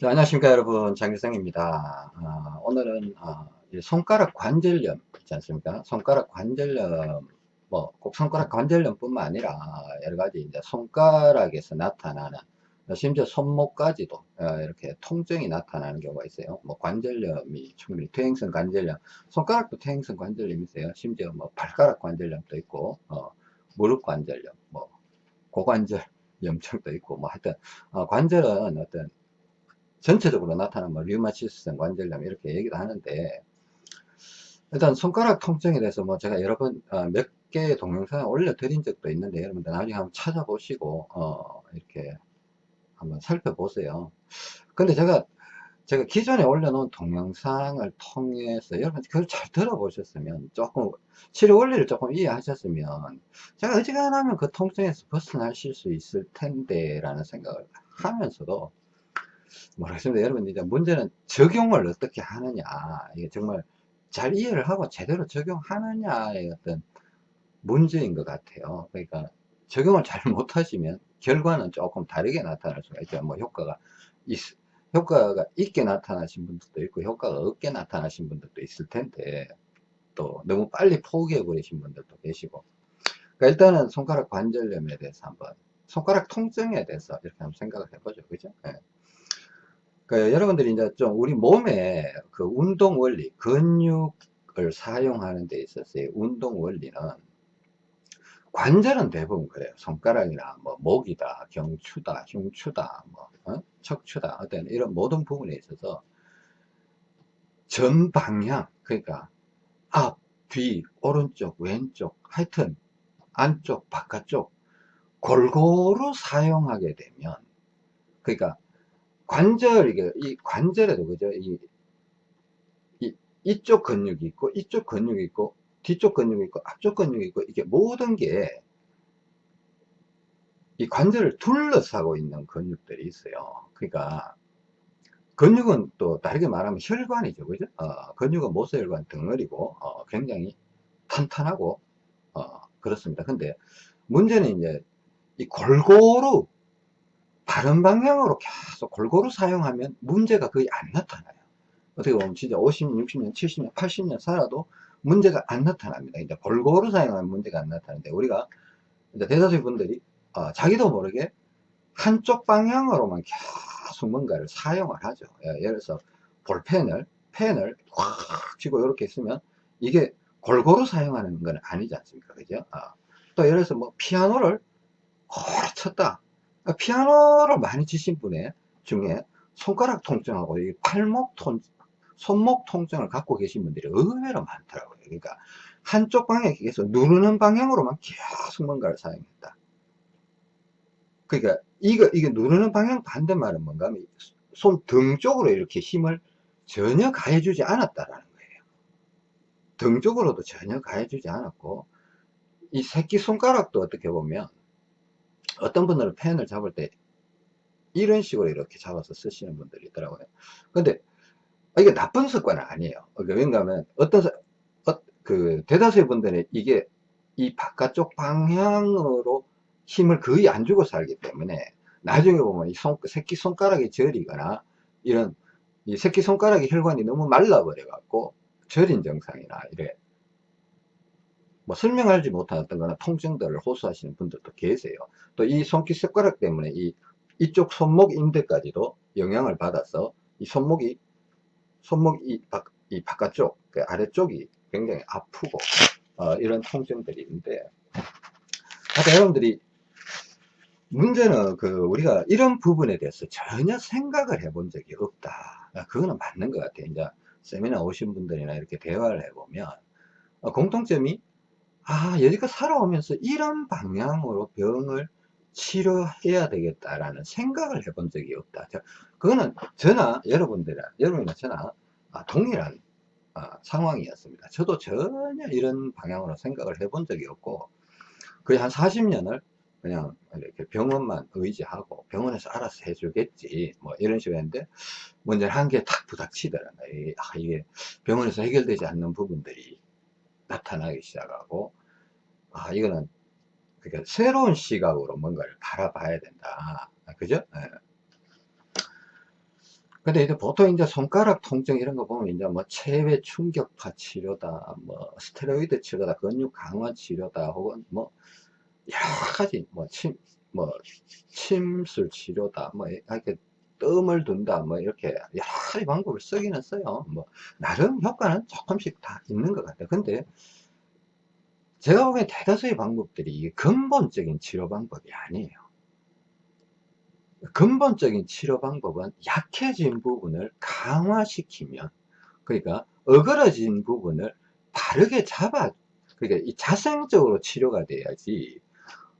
자, 안녕하십니까 여러분. 장규성입니다. 어, 오늘은 어, 손가락 관절염 있지 않습니까? 손가락 관절염 뭐 꼭 손가락 관절염 뿐만 아니라 여러가지 이제 손가락에서 나타나는 심지어 손목까지도 어, 이렇게 통증이 나타나는 경우가 있어요. 뭐 관절염이 충분히 퇴행성 관절염 손가락도 퇴행성 관절염이 있어요. 심지어 뭐 발가락 관절염도 있고 어, 무릎 관절염 뭐 고관절 염증도 있고 뭐 하여튼 어, 관절은 어떤 전체적으로 나타나는 뭐 류마티스성 관절염 이렇게 얘기도 하는데 일단 손가락 통증에 대해서 뭐 제가 여러 번몇 어, 개의 동영상을 올려드린 적도 있는데 여러분들 나중에 한번 찾아보시고 어 이렇게 한번 살펴보세요. 근데 제가 제가 기존에 올려놓은 동영상을 통해서 여러분 그걸 잘 들어보셨으면 조금 치료 원리를 조금 이해하셨으면 제가 어지간하면 그 통증에서 벗어나실 수 있을 텐데 라는 생각을 하면서도 뭐라겠습니다 여러분 이제 문제는 적용을 어떻게 하느냐. 이게 정말 잘 이해를 하고 제대로 적용하느냐의 어떤 문제인 것 같아요. 그러니까 적용을 잘 못하시면 결과는 조금 다르게 나타날 수가 있죠. 뭐 효과가 있, 효과가 있게 나타나신 분들도 있고 효과가 없게 나타나신 분들도 있을 텐데 또 너무 빨리 포기해 버리신 분들도 계시고. 그러니까 일단은 손가락 관절염에 대해서 한번 손가락 통증에 대해서 이렇게 한번 생각을 해보죠. 그죠? 네. 그 여러분들이 이제 좀 우리 몸의 그 운동 원리, 근육을 사용하는 데 있어서의 운동 원리는 관절은 대부분 그래요. 손가락이나 뭐 목이다, 경추다, 흉추다, 뭐 어? 척추다, 어떤 이런 모든 부분에 있어서 전 방향, 그러니까 앞, 뒤, 오른쪽, 왼쪽, 하여튼 안쪽, 바깥쪽 골고루 사용하게 되면 그러니까 관절, 이게, 이 관절에도, 그죠? 이, 이, 이쪽 근육이 있고, 이쪽 근육이 있고, 뒤쪽 근육이 있고, 앞쪽 근육이 있고, 이게 모든 게, 이 관절을 둘러싸고 있는 근육들이 있어요. 그러니까, 근육은 또 다르게 말하면 혈관이죠. 그죠? 어, 근육은 모세혈관 덩어리고, 어, 굉장히 탄탄하고, 어, 그렇습니다. 근데 문제는 이제, 이 골고루 다른 방향으로 계속 골고루 사용하면 문제가 거의 안 나타나요. 어떻게 보면 진짜 50년, 60년, 70년, 80년 살아도 문제가 안 나타납니다. 이제 골고루 사용하면 문제가 안 나타나는데 우리가 이제 대다수 분들이 어, 자기도 모르게 한쪽 방향으로만 계속 뭔가를 사용을 하죠. 예, 예를 들어서 볼펜을 펜을 꽉 쥐고 이렇게 쓰면 이게 골고루 사용하는 건 아니지 않습니까? 그죠? 어. 또 예를 들어서 뭐 피아노를 오래 쳤다. 그러니까 피아노를 많이 치신 분의 중에 손가락 통증하고 팔목 통 손목 통증을 갖고 계신 분들이 의외로 많더라고요. 그러니까 한쪽 방향에 계속 누르는 방향으로만 계속 뭔가를 사용했다. 그러니까 이거 이게 누르는 방향 반대말은 뭔가 하면 손 등 쪽으로 이렇게 힘을 전혀 가해주지 않았다라는 거예요. 등 쪽으로도 전혀 가해주지 않았고 이 새끼 손가락도 어떻게 보면 어떤 분들은 펜을 잡을 때 이런 식으로 이렇게 잡아서 쓰시는 분들이 있더라고요. 근데 이게 나쁜 습관은 아니에요. 그러니까 왜냐하면 어떤 어, 그 대다수의 분들은 이게 이 바깥쪽 방향으로 힘을 거의 안 주고 살기 때문에 나중에 보면 이 손, 새끼 손가락이 저리거나 이런 이 새끼 손가락의 혈관이 너무 말라버려 갖고 저린 증상이나 이래 뭐 설명하지 어떤 거나 통증들을 호소하시는 분들도 계세요. 또 이 손기 습가락 때문에 이 이쪽 손목 인대까지도 영향을 받아서 이 손목이 손목 이, 바, 이 바깥쪽 그 아래쪽이 굉장히 아프고 어, 이런 통증들이 있는데. 하여튼 여러분들이 문제는 그 우리가 이런 부분에 대해서 전혀 생각을 해본 적이 없다. 그거는 맞는 것 같아요. 이제 세미나 오신 분들이나 이렇게 대화를 해보면 어, 공통점이 아 여기까지 살아오면서 이런 방향으로 병을 치료해야 되겠다라는 생각을 해본 적이 없다. 그거는 저나 여러분들 여러분이나 저나 아, 동일한 아, 상황이었습니다. 저도 전혀 이런 방향으로 생각을 해본 적이 없고 거의 한 40년을 그냥 이렇게 병원만 의지하고 병원에서 알아서 해주겠지 뭐 이런 식으로 했는데 문제는 한 개 탁 부닥치더라고요. 아, 이게 병원에서 해결되지 않는 부분들이 나타나기 시작하고 아 이거는 그러니까 새로운 시각으로 뭔가를 바라봐야 된다 아, 그죠 네. 근데 이제 보통 이제 손가락 통증 이런 거 보면 이제 뭐 체외 충격파 치료다, 뭐 스테로이드 치료다, 근육 강화 치료다, 혹은 뭐 여러 가지 뭐 침, 뭐 침술 치료다, 뭐 이렇게 뜸을 둔다, 뭐 이렇게 여러 가지 방법을 쓰기는 써요. 뭐 나름 효과는 조금씩 다 있는 것 같아요. 근데 제가 보기엔 대다수의 방법들이 근본적인 치료 방법이 아니에요. 근본적인 치료 방법은 약해진 부분을 강화시키면 그러니까 어그러진 부분을 바르게 잡아 그러니까 이 자생적으로 치료가 돼야지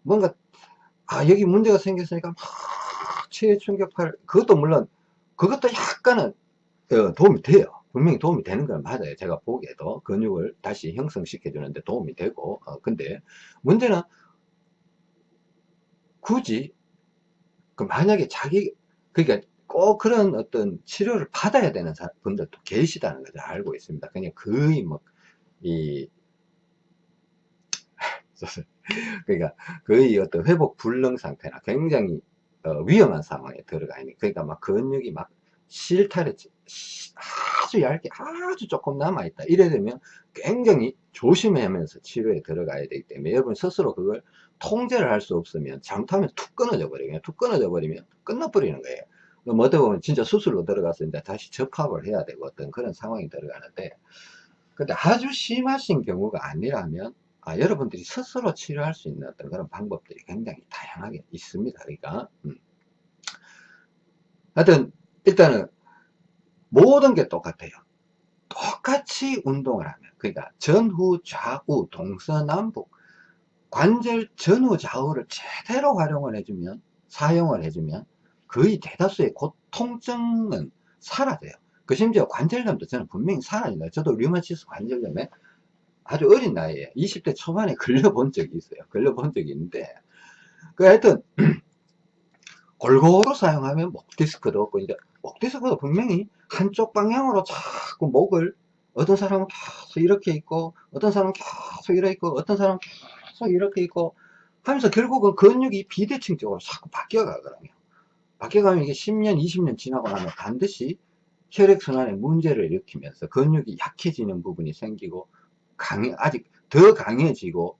뭔가 아 여기 문제가 생겼으니까 막 체외 충격파를 그것도 물론 그것도 약간은 어, 도움이 돼요 분명히 도움이 되는 건 맞아요 제가 보기에도 근육을 다시 형성시켜 주는데 도움이 되고 어, 근데 문제는 굳이 그 만약에 자기 그러니까 꼭 그런 어떤 치료를 받아야 되는 분들도 계시다는 것을 알고 있습니다. 그냥 거의 뭐이 그러니까 거의 어떤 회복 불능 상태나 굉장히 어, 위험한 상황에 들어가 있는 그러니까 막 근육이 막 실타래 아주 얇게 아주 조금 남아있다. 이래 되면 굉장히 조심하면서 치료에 들어가야 되기 때문에 여러분 스스로 그걸 통제를 할 수 없으면 잘못하면 툭 끊어져 버리면 툭 끊어져 버리면 끝나버리는 거예요. 뭐 어떻게 보면 진짜 수술로 들어가서 이제 다시 접합을 해야 되고 어떤 그런 상황이 들어가는데 근데 아주 심하신 경우가 아니라면 아, 여러분들이 스스로 치료할 수 있는 어떤 그런 방법들이 굉장히 다양하게 있습니다. 그러니까 음. 하여튼 일단은 모든 게 똑같아요. 똑같이 운동을 하면 그러니까 전후 좌우 동서남북 관절 전후 좌우를 제대로 활용을 해주면 사용을 해주면 거의 대다수의 고통증은 사라져요. 그 심지어 관절염도 저는 분명히 사라진다. 저도 류마티스 관절염에 아주 어린 나이에 20대 초반에 걸려본 적이 있어요. 걸려본 적이 있는데. 그 하여튼 골고루 사용하면 목 디스크도 없고 이제 목 디스크도 분명히 한쪽 방향으로 자꾸 목을 어떤 사람은 계속 이렇게 있고 어떤 사람은 계속 이렇게 있고 어떤 사람은 계속 이렇게 있고 하면서 결국은 근육이 비대칭 쪽으로 자꾸 바뀌어 가거든요. 바뀌어 가면 이게 10년 20년 지나고 나면 반드시 혈액순환에 문제를 일으키면서 근육이 약해지는 부분이 생기고 강해 아직 더 강해지고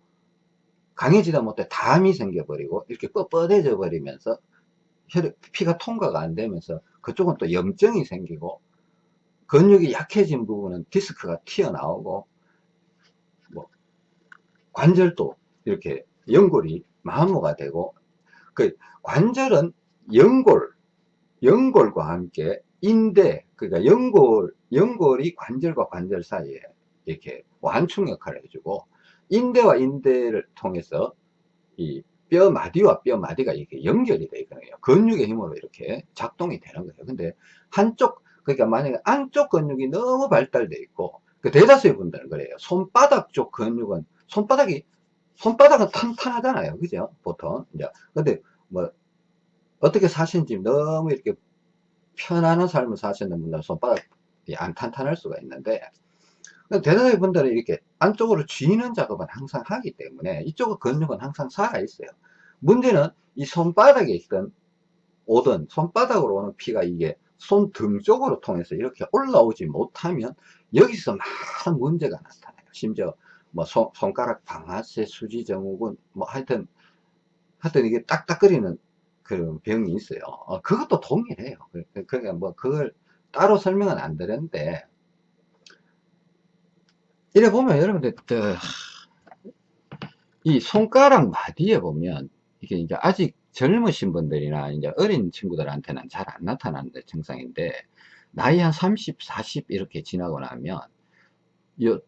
강해지다 못해 담이 생겨버리고 이렇게 뻣뻣해져 버리면서 혈액 피가 통과가 안 되면서 그쪽은 또 염증이 생기고 근육이 약해진 부분은 디스크가 튀어나오고 뭐 관절도 이렇게 연골이 마모가 되고 그 관절은 연골 연골과 함께 인대 그러니까 연골 연골이 관절과 관절 사이에 이렇게 완충 역할을 해주고 인대와 인대를 통해서 이 뼈 마디와 뼈 마디가 이렇게 연결이 되어 있거든요. 근육의 힘으로 이렇게 작동이 되는 거예요. 근데 한쪽 그러니까 만약에 안쪽 근육이 너무 발달되어 있고 그 대다수의 분들은 그래요. 손바닥 쪽 근육은 손바닥이 손바닥은 탄탄하잖아요. 그죠? 보통. 이제 근데 뭐 어떻게 사시는지 너무 이렇게 편안한 삶을 사시는 분들은 손바닥이 안 탄탄할 수가 있는데 대다수의 분들은 이렇게 안쪽으로 쥐는 작업은 항상 하기 때문에 이쪽 근육은 항상 살아 있어요. 문제는 이 손바닥에 있던 오던 손바닥으로 오는 피가 이게 손등 쪽으로 통해서 이렇게 올라오지 못하면 여기서 많은 문제가 나타나요. 심지어 뭐 손, 손가락 방아쇠 수지 증후군 뭐 하여튼 하여튼 이게 딱딱거리는 그런 병이 있어요. 어, 그것도 동일해요. 그, 그, 그러니까 뭐 그걸 따로 설명은 안 드렸는데 이래 보면 여러분들 이 손가락 마디에 보면 이게 이제 아직 젊으신 분들이나 이제 어린 친구들한테는 잘 안 나타나는 증상인데 나이 한 30, 40 이렇게 지나고 나면 요,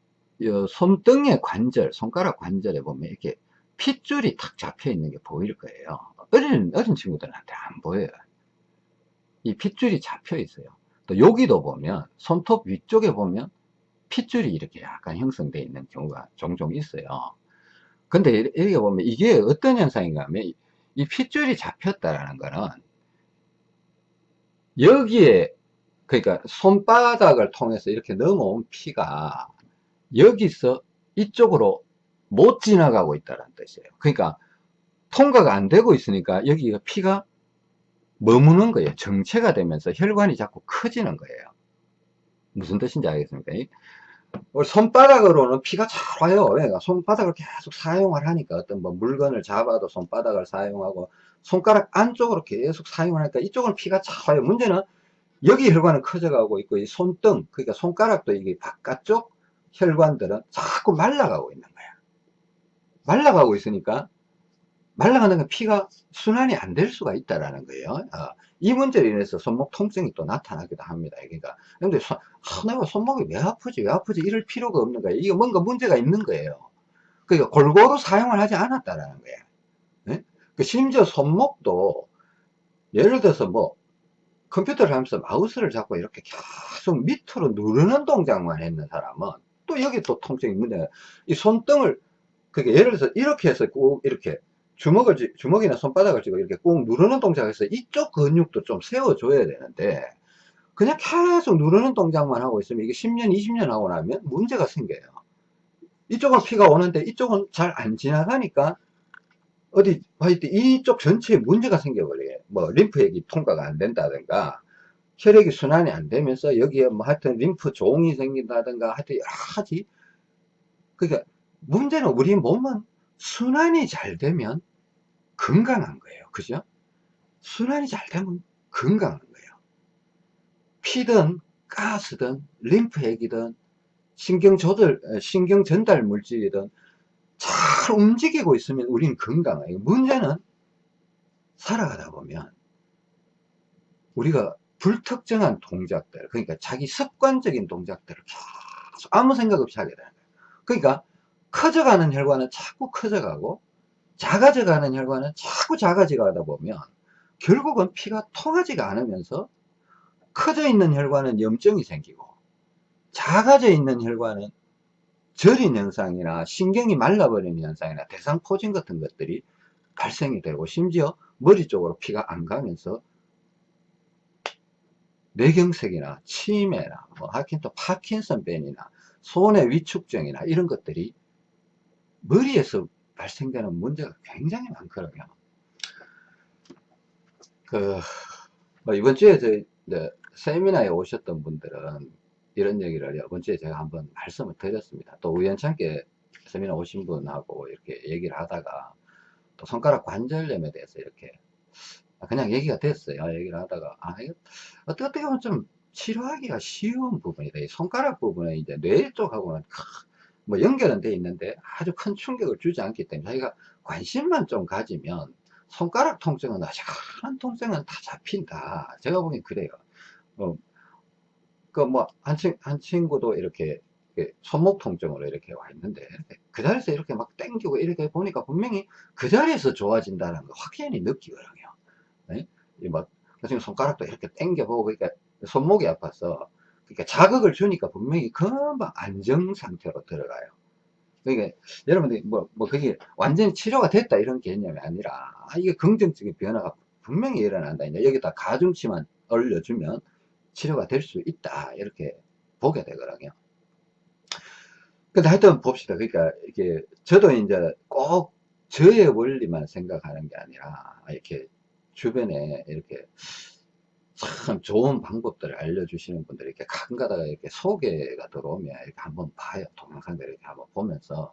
요 손등의 관절, 손가락 관절에 보면 이렇게 핏줄이 탁 잡혀 있는 게 보일 거예요. 어린, 어린 친구들한테 안 보여요. 이 핏줄이 잡혀 있어요. 또 여기도 보면 손톱 위쪽에 보면 핏줄이 이렇게 약간 형성되어 있는 경우가 종종 있어요. 근데 이렇게 보면 이게 어떤 현상인가 하면 이 핏줄이 잡혔다라는 거는 여기에 그러니까 손바닥을 통해서 이렇게 넘어온 피가 여기서 이쪽으로 못 지나가고 있다는 뜻이에요. 그러니까 통과가 안 되고 있으니까 여기가 피가 머무는 거예요. 정체가 되면서 혈관이 자꾸 커지는 거예요. 무슨 뜻인지 알겠습니까? 우리 손바닥으로는 피가 잘 와요. 그러니까 손바닥을 계속 사용을 하니까 어떤 뭐 물건을 잡아도 손바닥을 사용하고 손가락 안쪽으로 계속 사용하니까 이쪽은 피가 잘 와요. 문제는 여기 혈관은 커져가고 있고 이 손등 그러니까 손가락도 이게 바깥쪽 혈관들은 자꾸 말라가고 있는 거야. 말라가고 있으니까 말라가는 건 피가 순환이 안 될 수가 있다라는 거예요. 어, 이 문제로 인해서 손목 통증이 또 나타나기도 합니다. 그러니까 근데 손, 아, 내가 손목이 왜 아프지 왜 아프지 이럴 필요가 없는 거예요. 이게 뭔가 문제가 있는 거예요. 그러니까 골고루 사용을 하지 않았다라는 거예요. 네? 그 심지어 손목도 예를 들어서 뭐 컴퓨터를 하면서 마우스를 잡고 이렇게 계속 밑으로 누르는 동작만 했는 사람은 또 여기 또 통증이 문제가 이 손등을 그게 예를 들어서 이렇게 해서 꼭 이렇게 주먹을 쥐- 주먹이나 손바닥을 쥐고 이렇게 꾹 누르는 동작에서 이쪽 근육도 좀 세워줘야 되는데 그냥 계속 누르는 동작만 하고 있으면 이게 10년 20년 하고 나면 문제가 생겨요. 이쪽은 피가 오는데 이쪽은 잘 안 지나가니까 어디 하여튼 이쪽 전체에 문제가 생겨버려요. 뭐 림프액이 통과가 안 된다든가 혈액이 순환이 안 되면서 여기에 뭐 하여튼 림프 종이 생긴다든가 하여튼 여러 가지 그러니까 문제는 우리 몸은 순환이 잘 되면 건강한 거예요. 그죠? 순환이 잘 되면 건강한 거예요. 피든 가스든 림프액이든 신경 조절, 어, 신경 전달 물질이든 잘 움직이고 있으면 우리는 건강해요. 문제는 살아가다 보면 우리가 불특정한 동작들, 그러니까 자기 습관적인 동작들을 계속 아무 생각 없이 하게 되는 거예요. 그러니까 커져가는 혈관은 자꾸 커져가고 작아져가는 혈관은 자꾸 작아져가다 보면 결국은 피가 통하지가 않으면서 커져 있는 혈관은 염증이 생기고 작아져 있는 혈관은 저린 현상이나 신경이 말라버리는 현상이나 대상 포진 같은 것들이 발생이 되고 심지어 머리 쪽으로 피가 안 가면서 뇌경색이나 치매나 뭐또 파킨슨병이나 손의 위축증이나 이런 것들이 머리에서 발생되는 문제가 굉장히 많거든요. 그, 뭐 이번 주에 저희, 네, 세미나에 오셨던 분들은 이런 얘기를 이번 주에 제가 한번 말씀을 드렸습니다. 또 우연찮게 세미나 오신 분하고 이렇게 얘기를 하다가 또 손가락 관절염에 대해서 이렇게 그냥 얘기가 됐어요. 얘기를 하다가, 아, 이거 어떻게, 보면 좀 치료하기가 쉬운 부분이다. 이 손가락 부분에 이제 뇌 쪽하고는 뭐 연결은 돼 있는데 아주 큰 충격을 주지 않기 때문에 자기가 관심만 좀 가지면 손가락 통증은 아직한 통증은 다 잡힌다. 제가 보기엔 그래요. 어, 그뭐 한 한 친구도 이렇게 손목 통증으로 이렇게 와 있는데 그 자리에서 이렇게 막 땡기고 이렇게 보니까 분명히 그 자리에서 좋아진다는 거 확연히 느끼거든요. 네? 이뭐 지금 손가락도 이렇게 땡겨보고 그러니까 손목이 아파서 그러니까 자극을 주니까 분명히 금방 안정 상태로 들어가요. 그러니까 여러분들이 뭐, 뭐 그게 완전히 치료가 됐다 이런 개념이 아니라 아, 이게 긍정적인 변화가 분명히 일어난다. 이제 여기다 가중치만 올려주면 치료가 될 수 있다. 이렇게 보게 되거든요. 근데 하여튼 봅시다. 그러니까 이게 저도 이제 꼭 저의 원리만 생각하는 게 아니라 이렇게 주변에 이렇게 참 좋은 방법들을 알려주시는 분들이 이렇게 가끔 가다가 이렇게 소개가 들어오면 이렇게 한번 봐요. 동영상들 이렇게 한번 보면서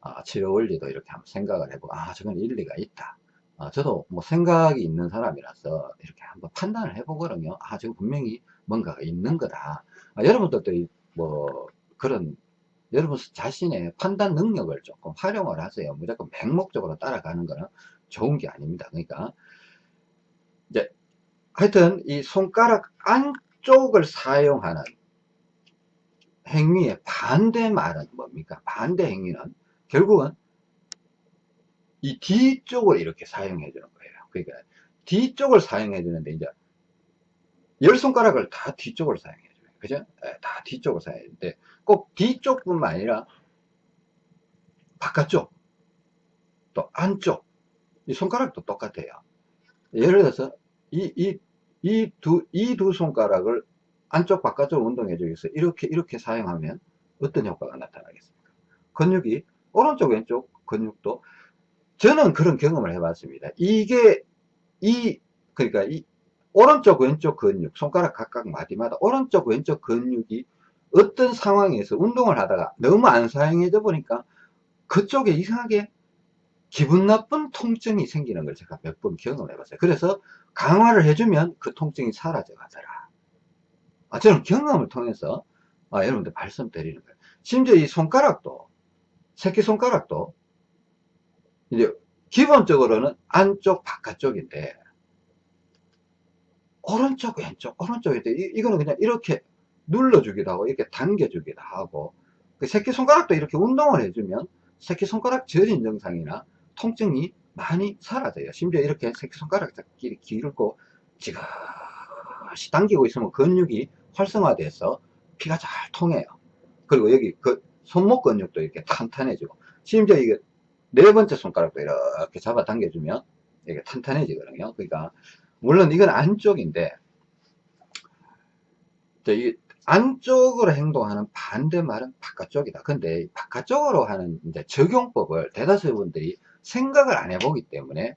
아, 치료 원리도 이렇게 한번 생각을 해보고 아 저건 일리가 있다. 아, 저도 뭐 생각이 있는 사람이라서 이렇게 한번 판단을 해보거든요. 아 지금 분명히 뭔가가 있는 거다. 아, 여러분들도 뭐 그런 여러분 자신의 판단 능력을 조금 활용을 하세요. 무조건 맹목적으로 따라가는 거는 좋은 게 아닙니다. 그러니까 이제 하여튼 이 손가락 안쪽을 사용하는 행위의 반대 말은 뭡니까? 반대 행위는 결국은 이 뒤쪽을 이렇게 사용해 주는 거예요. 그러니까 뒤쪽을 사용해 주는데 이제 열 손가락을 다 뒤쪽으로 사용해 줘요. 그죠? 네, 다 뒤쪽으로 사용해 주는데 꼭 뒤쪽뿐만 아니라 바깥쪽 또 안쪽 이 손가락도 똑같아요. 예를 들어서 이, 이 이 두, 이 두 손가락을 안쪽 바깥쪽 운동해 위해서 이렇게 이렇게 사용하면 어떤 효과가 나타나겠습니까? 근육이 오른쪽 왼쪽 근육도 저는 그런 경험을 해 봤습니다. 이게 이 그러니까 이 오른쪽 왼쪽 근육 손가락 각각 마디마다 오른쪽 왼쪽 근육이 어떤 상황에서 운동을 하다가 너무 안 사용해져 보니까 그쪽에 이상하게 기분 나쁜 통증이 생기는 걸 제가 몇 번 경험해 봤어요. 그래서 강화를 해주면 그 통증이 사라져 가더라. 아, 저는 경험을 통해서 아, 여러분들 말씀드리는 거예요. 심지어 이 손가락도 새끼손가락도 이제 기본적으로는 안쪽 바깥쪽인데 오른쪽 왼쪽 오른쪽인데 이, 이거는 그냥 이렇게 눌러주기도 하고 이렇게 당겨주기도 하고 그 새끼손가락도 이렇게 운동을 해주면 새끼손가락 저린 증상이나 통증이 많이 사라져요. 심지어 이렇게 새끼손가락끼리 길고 지그시 당기고 있으면 근육이 활성화돼서 피가 잘 통해요. 그리고 여기 그 손목 근육도 이렇게 탄탄해지고 심지어 이게 네 번째 손가락도 이렇게 잡아 당겨주면 이게 탄탄해지거든요. 그러니까 물론 이건 안쪽인데 이 안쪽으로 행동하는 반대말은 바깥쪽이다. 근데 바깥쪽으로 하는 이제 적용법을 대다수 분들이 생각을 안 해보기 때문에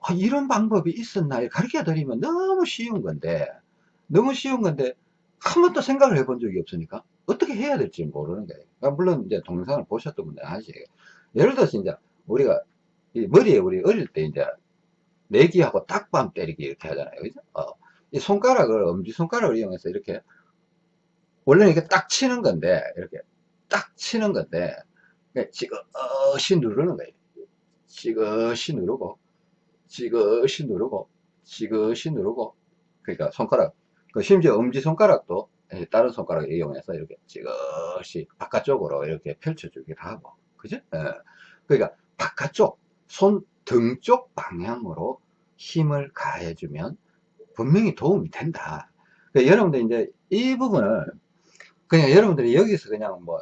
아, 이런 방법이 있었나 가르쳐 드리면 너무 쉬운 건데 너무 쉬운 건데 한 번도 생각을 해본 적이 없으니까 어떻게 해야 될지 모르는 거예요. 그러니까 물론 이제 동영상을 보셨던 분들 아시죠. 예를 들어서 이제 우리가 머리에 우리 어릴 때 이제 내기하고 딱밤 때리기 이렇게 하잖아요. 그죠? 어, 이 손가락을, 엄지손가락을 이용해서 이렇게, 원래는 이게 딱 치는 건데, 이렇게 딱 치는 건데, 지그시 누르는 거예요. 지그시 누르고, 지그시 누르고, 지그시 누르고, 그러니까 손가락, 그 심지어 엄지손가락도 예, 다른 손가락을 이용해서 이렇게 지그시 바깥쪽으로 이렇게 펼쳐주기도 하고 그죠? 예. 그러니까 바깥쪽 손 등 쪽 방향으로 힘을 가해주면 분명히 도움이 된다 그러니까 여러분들 이제 이 부분을 그냥 여러분들이 여기서 그냥 뭐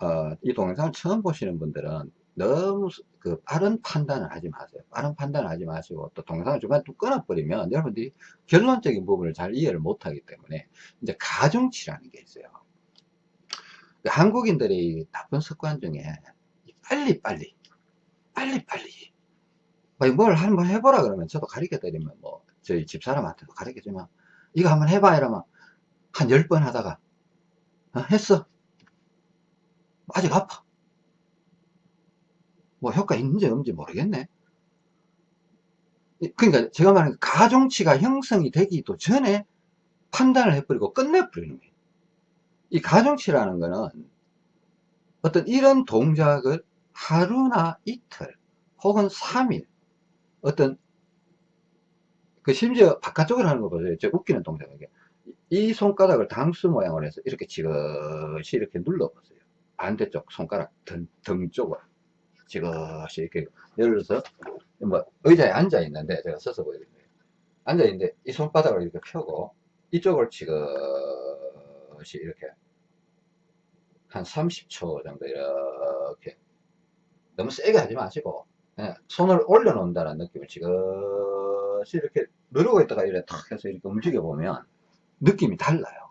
어, 이 동영상을 처음 보시는 분들은 너무 그 빠른 판단을 하지 마세요. 빠른 판단을 하지 마시고 또 동영상을 중간에 또 끊어버리면 여러분들이 결론적인 부분을 잘 이해를 못하기 때문에 이제 가중치라는 게 있어요. 그 한국인들의 나쁜 습관 중에 빨리 빨리 빨리 빨리 뭐뭘 한번 해보라 그러면 저도 가르쳐 드리면 뭐 저희 집사람한테도 가르쳐 주면 이거 한번 해봐 이러면 한 10번 하다가 어, 했어 아직 아파 뭐 효과 있는지 없는지 모르겠네. 그러니까 제가 말하는 가중치가 형성이 되기도 전에 판단을 해버리고 끝내버리는 거예요. 이 가중치라는 거는 어떤 이런 동작을 하루나 이틀 혹은 3일 어떤 그 심지어 바깥쪽으로 하는 거 보세요. 저 웃기는 동작이에요. 이 손가락을 당수 모양으로 해서 이렇게 지그시 이렇게 눌러 보세요. 반대쪽 손가락 등, 등 쪽을. 지그시 이렇게 예를 들어서 뭐 의자에 앉아 있는데 제가 서서 보여드릴게요 앉아 있는데 이 손바닥을 이렇게 펴고 이쪽을 지그시 이렇게 한 30초 정도 이렇게 너무 세게 하지 마시고 그냥 손을 올려놓는다는 느낌을 지그시 이렇게 누르고 있다가 이렇게 탁 해서 이렇게 움직여 보면 느낌이 달라요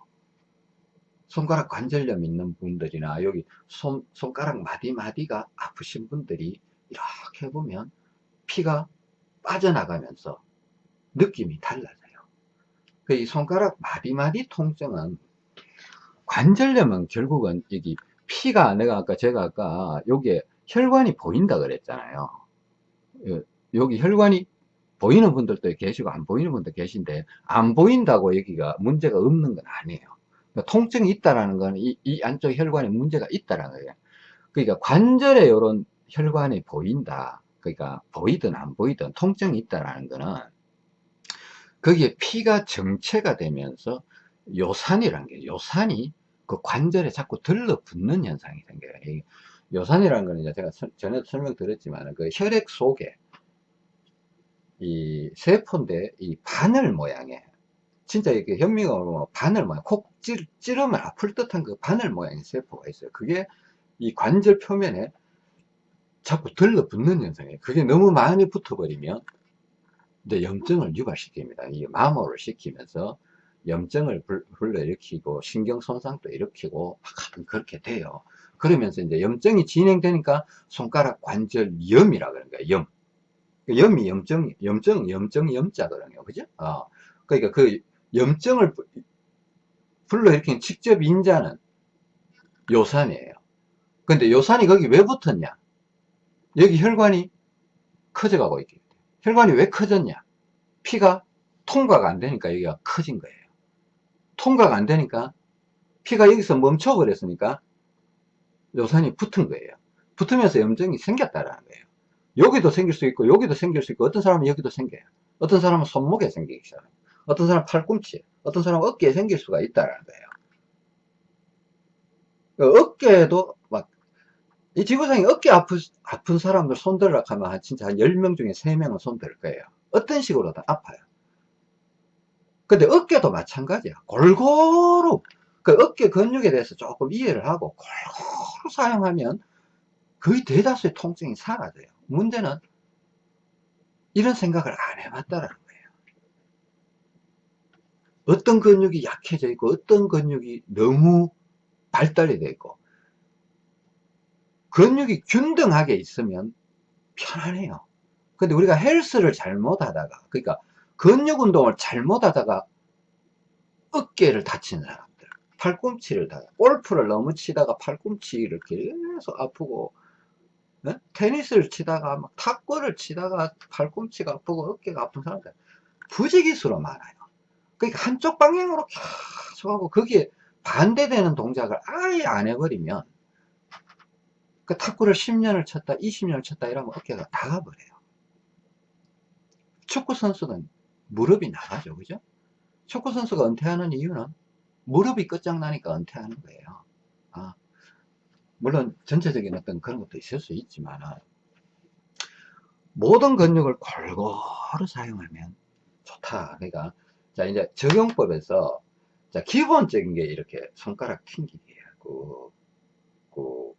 손가락 관절염 있는 분들이나 여기 손, 손가락 마디마디가 아프신 분들이 이렇게 보면 피가 빠져나가면서 느낌이 달라져요. 그 이 손가락 마디마디 통증은 관절염은 결국은 여기 피가 내가 아까 제가 아까 여기에 혈관이 보인다 그랬잖아요. 여기 혈관이 보이는 분들도 계시고 안 보이는 분도 계신데 안 보인다고 여기가 문제가 없는 건 아니에요. 그러니까 통증이 있다라는 건 이, 이 안쪽 혈관에 문제가 있다라는 거예요. 그러니까 관절에 이런 혈관이 보인다. 그러니까 보이든 안 보이든 통증이 있다라는 거는 거기에 피가 정체가 되면서 요산이라는 게 요산이 그 관절에 자꾸 들러붙는 현상이 생겨요. 요산이라는 거는 제가 전에도 설명드렸지만 그 혈액 속에 이 세포인데 이 바늘 모양의 진짜 이렇게 현미경으로 뭐 바늘 모양 콕 찌르, 찌르면 아플 듯한 그 바늘 모양의 세포가 있어요 그게 이 관절 표면에 자꾸 들러붙는 현상이에요 그게 너무 많이 붙어버리면 이제 염증을 유발시킵니다 이 마모를 시키면서 염증을 불러일으키고 신경 손상도 일으키고 막 그렇게 돼요 그러면서 이제 염증이 진행되니까 손가락 관절 염이라 그런 거예요 염그 염이 염증, 염증, 염증, 염자거든요. 그죠? 어. 그러니까 그 염증을 불러일으킨 직접 인자는 요산이에요. 근데 요산이 거기 왜 붙었냐? 여기 혈관이 커져가고 있기 때문에. 혈관이 왜 커졌냐? 피가 통과가 안 되니까 여기가 커진 거예요. 통과가 안 되니까 피가 여기서 멈춰버렸으니까 요산이 붙은 거예요. 붙으면서 염증이 생겼다라는 거예요. 여기도 생길 수 있고 여기도 생길 수 있고 어떤 사람은 여기도 생겨요. 어떤 사람은 손목에 생기기 시작해요. 어떤 사람은 팔꿈치, 어떤 사람은 어깨에 생길 수가 있다라는 거예요. 그 어깨에도 막, 이 지구상에 어깨 아프, 아픈 사람들 손들라 하면 진짜 한 10명 중에 3명은 손들 거예요. 어떤 식으로든 아파요. 근데 어깨도 마찬가지야. 골고루, 그 어깨 근육에 대해서 조금 이해를 하고 골고루 사용하면 거의 대다수의 통증이 사라져요. 문제는 이런 생각을 안 해봤다라는. 어떤 근육이 약해져 있고 어떤 근육이 너무 발달이 되어 있고 근육이 균등하게 있으면 편안해요. 근데 우리가 헬스를 잘못하다가 그러니까 근육 운동을 잘못하다가 어깨를 다치는 사람들 팔꿈치를 다 골프를 너무 치다가 팔꿈치를 계속 아프고 네? 테니스를 치다가 막 탁구를 치다가 팔꿈치가 아프고 어깨가 아픈 사람들 부지기수로 많아요. 그러니까 한쪽 방향으로 계속 하고 거기에 반대되는 동작을 아예 안 해버리면 그 탁구를 10년을 쳤다 20년을 쳤다 이러면 어깨가 나가버려요. 축구 선수는 무릎이 나가죠. 그죠? 축구 선수가 은퇴하는 이유는 무릎이 끝장나니까 은퇴하는 거예요. 아, 물론 전체적인 어떤 그런 것도 있을 수 있지만 모든 근육을 골고루 사용하면 좋다. 그러니까 자 이제 적용법에서 자 기본적인 게 이렇게 손가락 튕기기예요. 꾹, 꾹,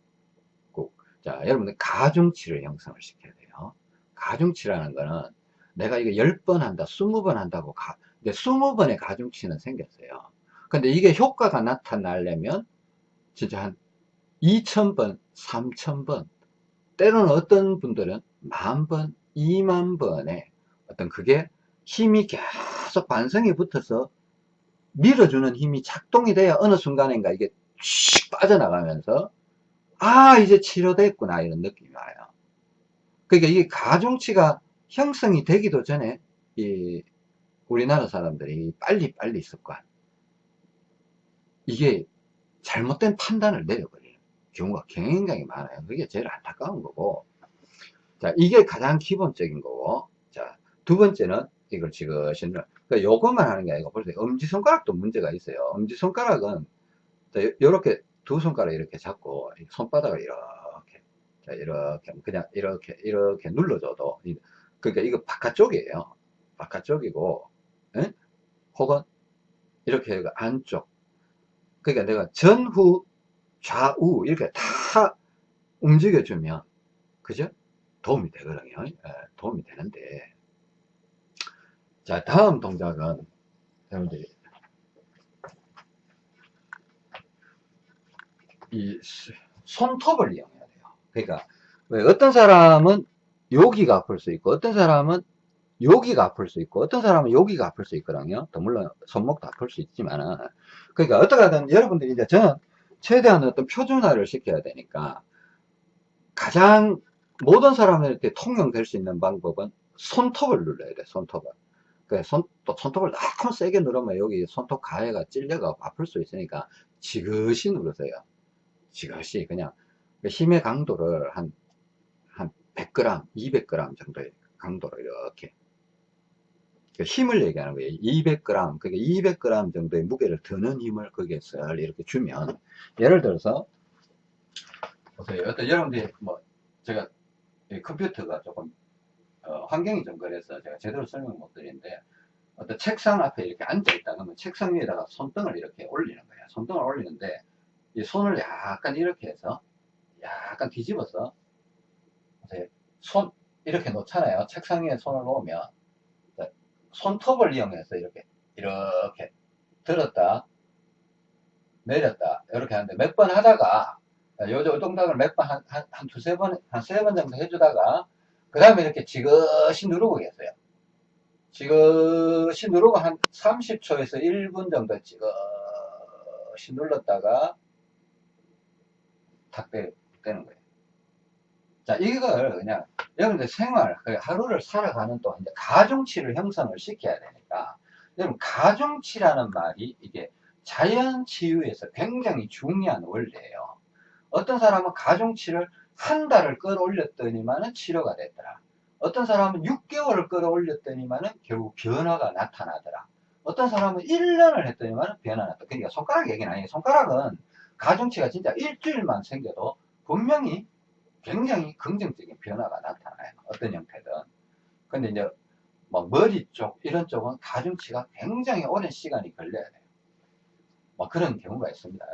꾹. 자 여러분들 가중치를 형성을 시켜야 돼요. 가중치라는 거는 내가 이거 10번 한다, 20번 한다고 가, 근데 20번의 가중치는 생겼어요. 근데 이게 효과가 나타나려면 진짜 한 2,000번, 3,000번, 때로는 어떤 분들은 만번, 2만 번에 어떤 그게 힘이 계속 반성이 붙어서 밀어주는 힘이 작동이 돼야 어느 순간인가 이게 슉 빠져나가면서 아 이제 치료됐구나 이런 느낌이 와요 그러니까 이게 가중치가 형성이 되기도 전에 이 우리나라 사람들이 빨리 빨리 습관 이게 잘못된 판단을 내려버려요 경우가 굉장히 많아요. 그게 제일 안타까운 거고. 자, 이게 가장 기본적인 거고. 자, 두 번째는 이걸 지그시 그러니까 요것만 하는 게 아니고 벌써 엄지손가락도 문제가 있어요. 엄지손가락은 이렇게 두 손가락 이렇게 잡고 손바닥을 이렇게 자, 이렇게 그냥 이렇게 이렇게 눌러줘도 그러니까 이거 바깥쪽이에요. 바깥쪽이고 에? 혹은 이렇게 안쪽 그러니까 내가 전후 좌우 이렇게 다 움직여주면 그죠? 도움이 되거든요. 예, 도움이 되는데 자 다음 동작은 여러분들이 이 손톱을 이용해야 돼요. 그러니까 어떤 사람은 여기가 아플 수 있고 어떤 사람은 여기가 아플 수 있고 어떤 사람은 여기가 아플 수 있거든요. 또 물론 손목도 아플 수 있지만 그러니까 어떻게든 여러분들이 이제 저는 최대한 어떤 표준화를 시켜야 되니까 가장 모든 사람들한테 통용될 수 있는 방법은 손톱을 눌러야 돼 손톱을 그 손, 또 손톱을 너무 세게 누르면 여기 손톱 가해가 찔려가 아플 수 있으니까 지그시 누르세요 지그시 그냥 그 힘의 강도를 한, 한 100g 200g 정도의 강도로 이렇게 그 힘을 얘기하는 거예요. 200g, 그러니까 200g 정도의 무게를 드는 힘을 거기에 썰 이렇게 주면, 예를 들어서, 보세요. 여러분들이 뭐, 제가 컴퓨터가 조금, 어, 환경이 좀 그래서 제가 제대로 설명 못 드리는데, 어떤 책상 앞에 이렇게 앉아 있다 그러면 책상 위에다가 손등을 이렇게 올리는 거예요. 손등을 올리는데, 이 손을 약간 이렇게 해서, 약간 뒤집어서. 손, 이렇게 놓잖아요. 책상 위에 손을 놓으면, 손톱을 이용해서 이렇게 이렇게 들었다 내렸다 이렇게 하는데 몇 번 하다가 요, 요 동작을 몇번 한, 한, 한 두세 번 한 세 번 정도 해주다가 그 다음에 이렇게 지그시 누르고 계세요. 지그시 누르고 한 30초에서 1분 정도 지그시 눌렀다가 탁 떼, 떼는 거예요. 자, 이걸 그냥 여러분들 생활, 그 하루를 살아가는 동안 이제 가중치를 형성을 시켜야 되니까 여러분 가중치라는 말이 이게 자연 치유에서 굉장히 중요한 원리예요. 어떤 사람은 가중치를 한 달을 끌어올렸더니만은 치료가 됐더라. 어떤 사람은 6개월을 끌어올렸더니만은 결국 변화가 나타나더라. 어떤 사람은 1년을 했더니만은 변화 났다. 그러니까 손가락 얘기는 아니에요. 손가락은 가중치가 진짜 일주일만 생겨도 분명히 굉장히 긍정적인 변화가 나타나요. 어떤 형태든. 근데 이제 뭐 머리 쪽 이런 쪽은 가중치가 굉장히 오랜 시간이 걸려야 돼요. 뭐 그런 경우가 있습니다.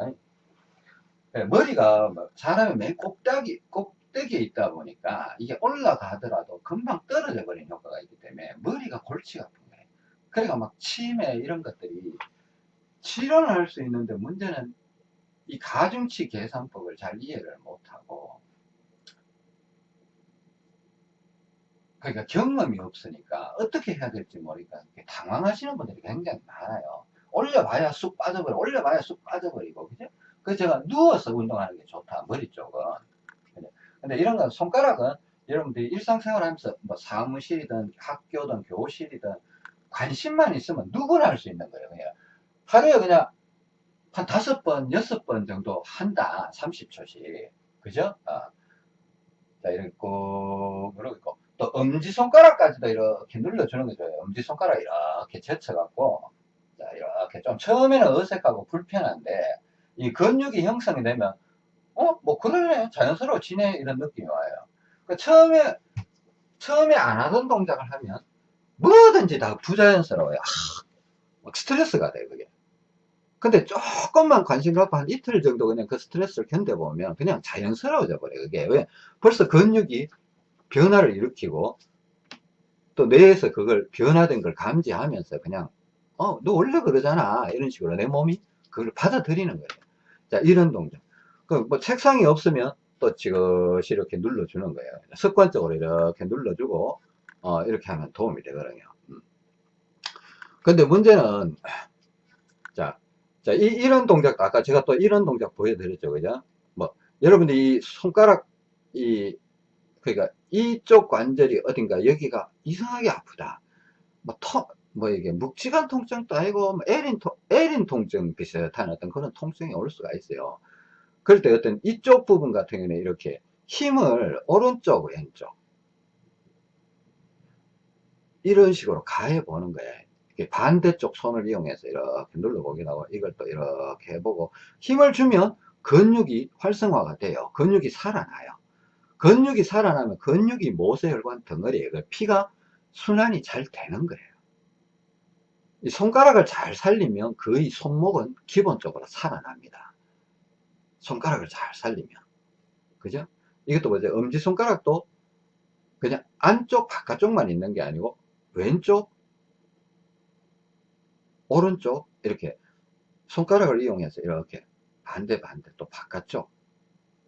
네, 머리가 뭐 사람의 맨 꼭대기, 꼭대기에 있다 보니까 이게 올라가더라도 금방 떨어져 버리는 효과가 있기 때문에 머리가 골치가 아픈 거예요. 그러니까 막 치매 이런 것들이 치료는 할수 있는데 문제는 이 가중치 계산법을 잘 이해를 못하고 그러니까 경험이 없으니까 어떻게 해야 될지 모르니까 당황하시는 분들이 굉장히 많아요. 올려봐야 쑥 빠져버려, 올려봐야 쑥 빠져버리고, 그죠? 그래서 제가 누워서 운동하는 게 좋다, 머리 쪽은. 근데 이런 건 손가락은 여러분들이 일상생활 하면서 뭐 사무실이든 학교든 교실이든 관심만 있으면 누구나 할 수 있는 거예요. 그냥 하루에 그냥 한 다섯 번, 여섯 번 정도 한다. 30초씩. 그죠? 어. 자, 이렇게 꾹 누르고. 또 엄지손가락까지도 이렇게 눌러주는 게 좋아요. 엄지손가락 이렇게 젖혀갖고. 자, 이렇게 좀 처음에는 어색하고 불편한데, 이 근육이 형성이 되면, 어? 뭐, 그러네. 자연스러워 지네. 이런 느낌이 와요. 그 처음에, 처음에 안 하던 동작을 하면, 뭐든지 다 부자연스러워요. 아, 막 스트레스가 돼, 그게. 근데 조금만 관심 갖고 한 이틀 정도 그냥 그 스트레스를 견뎌보면 그냥 자연스러워져 버려요. 그게 왜? 벌써 근육이 변화를 일으키고 또 뇌에서 그걸 변화된 걸 감지하면서 그냥 어, 너 원래 그러잖아. 이런 식으로 내 몸이 그걸 받아들이는 거예요. 자, 이런 동작. 그 뭐 책상이 없으면 또 지그시 이렇게 눌러주는 거예요. 습관적으로 이렇게 눌러주고 어, 이렇게 하면 도움이 되거든요. 음. 근데 문제는 자, 자, 이, 이런 동작, 아까 제가 또 이런 동작 보여드렸죠. 그죠? 뭐, 여러분들이 이 손가락, 이, 그러니까 이쪽 관절이 어딘가 여기가 이상하게 아프다. 뭐, 터, 뭐 이게 묵직한 통증도 아니고, 뭐 에린, 통, 에린 통증 비슷한 어떤 그런 통증이 올 수가 있어요. 그럴 때 어떤 이쪽 부분 같은 경우는 이렇게 힘을 오른쪽, 왼쪽. 이런 식으로 가해 보는 거예요. 반대쪽 손을 이용해서 이렇게 눌러보기도 하고 이걸 또 이렇게 해보고 힘을 주면 근육이 활성화가 돼요. 근육이 살아나요. 근육이 살아나면 근육이 모세혈관 덩어리에 그 피가 순환이 잘 되는 거예요. 이 손가락을 잘 살리면 거의 손목은 기본적으로 살아납니다. 손가락을 잘 살리면. 그죠? 이것도 뭐죠? 엄지손가락도 그냥 안쪽, 바깥쪽만 있는 게 아니고 왼쪽, 오른쪽 이렇게 손가락을 이용해서 이렇게 반대 반대 또 바깥쪽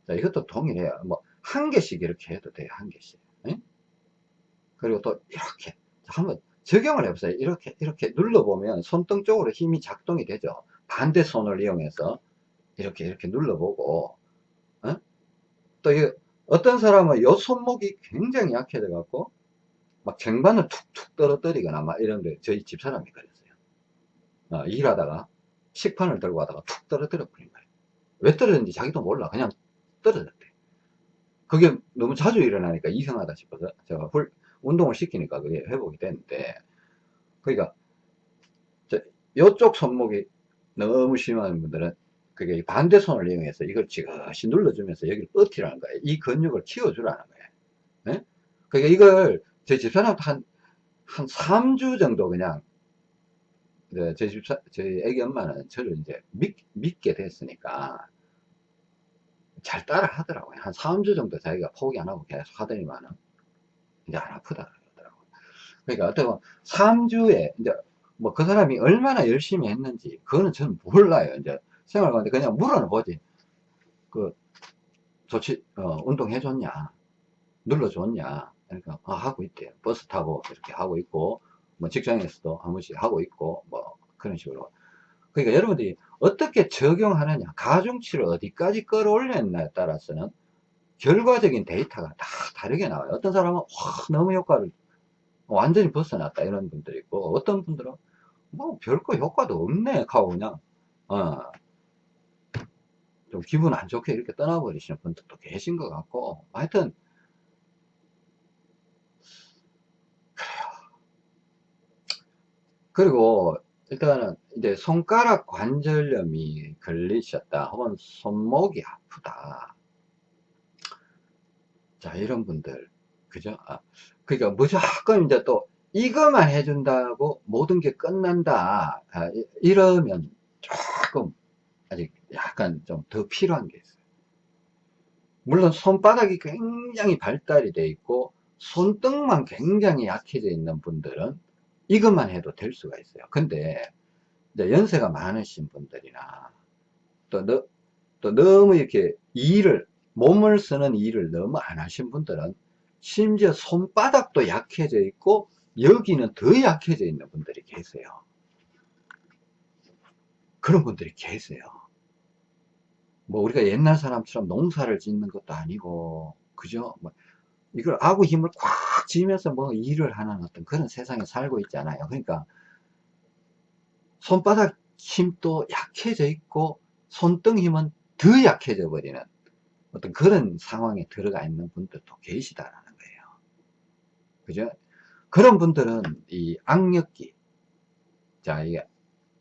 자 이것도 동일해요 뭐 한 개씩 이렇게 해도 돼요 한 개씩 응? 그리고 또 이렇게 한번 적용을 해보세요 이렇게 이렇게 눌러보면 손등 쪽으로 힘이 작동이 되죠 반대 손을 이용해서 이렇게 이렇게 눌러보고 어? 또 어떤 사람은 요 손목이 굉장히 약해져 갖고 막 쟁반을 툭툭 떨어뜨리거나 막 이런데 저희 집사람이 그래요 어, 일하다가 식판을 들고 가다가 툭 떨어뜨려 버린 거예요. 왜 떨어졌는지 자기도 몰라. 그냥 떨어졌대. 그게 너무 자주 일어나니까 이상하다 싶어서 제가 훌, 운동을 시키니까 그게 회복이 됐는데 그러니까 이쪽 손목이 너무 심한 분들은 그게 반대 손을 이용해서 이걸 지그시 눌러주면서 여기를 버티라는 거예요. 이 근육을 키워주라는 거예요. 네? 그러니까 이걸 제 집사람도 한, 한 3주 정도 그냥 이제 제 집사, 저희 애기 엄마는 저를 이제 믿, 믿게 됐으니까 잘 따라 하더라고요. 한 4, 5주 정도 자기가 포기 안 하고 계속 하더니만은 이제 안 아프다 그러더라고요. 그러니까 어떻게 보면 3주에 이제 뭐 그 사람이 얼마나 열심히 했는지 그거는 저는 몰라요. 이제 생활 가운데 그냥 물어는 보지. 그 좋지, 어, 운동해 줬냐? 눌러 줬냐? 그러니까 아, 하고 있대요. 버스 타고 이렇게 하고 있고 뭐 직장에서도 한 번씩 하고 있고 뭐 그런 식으로. 그러니까 여러분들이 어떻게 적용하느냐, 가중치를 어디까지 끌어올렸냐에 따라서는 결과적인 데이터가 다 다르게 나와요. 어떤 사람은 와, 너무 효과를 완전히 벗어났다 이런 분들이 있고 어떤 분들은 뭐 별거 효과도 없네 하고 그냥. 어, 좀 기분 안 좋게 이렇게 떠나버리시는 분들도 계신 것 같고 하여튼 그리고 일단은 이제 손가락 관절염이 걸리셨다 혹은 손목이 아프다 자 이런 분들. 그죠? 아, 그러니까 무조건 이제 또 이것만 해준다고 모든 게 끝난다. 아, 이러면 조금 아직 약간 좀 더 필요한 게 있어요. 물론 손바닥이 굉장히 발달이 돼 있고 손등만 굉장히 약해져 있는 분들은 이것만 해도 될 수가 있어요. 근데 연세가 많으신 분들이나 또, 너, 또 너무 이렇게 일을 몸을 쓰는 일을 너무 안 하신 분들은 심지어 손바닥도 약해져 있고 여기는 더 약해져 있는 분들이 계세요. 그런 분들이 계세요. 뭐 우리가 옛날 사람처럼 농사를 짓는 것도 아니고 그죠? 뭐 이걸 아구 힘을 꽉 쥐면서 뭐 일을 하는 어떤 그런 세상에 살고 있잖아요. 그러니까 손바닥 힘도 약해져 있고 손등 힘은 더 약해져 버리는 어떤 그런 상황에 들어가 있는 분들도 계시다라는 거예요. 그죠? 그런 분들은 이 악력기, 자, 이게,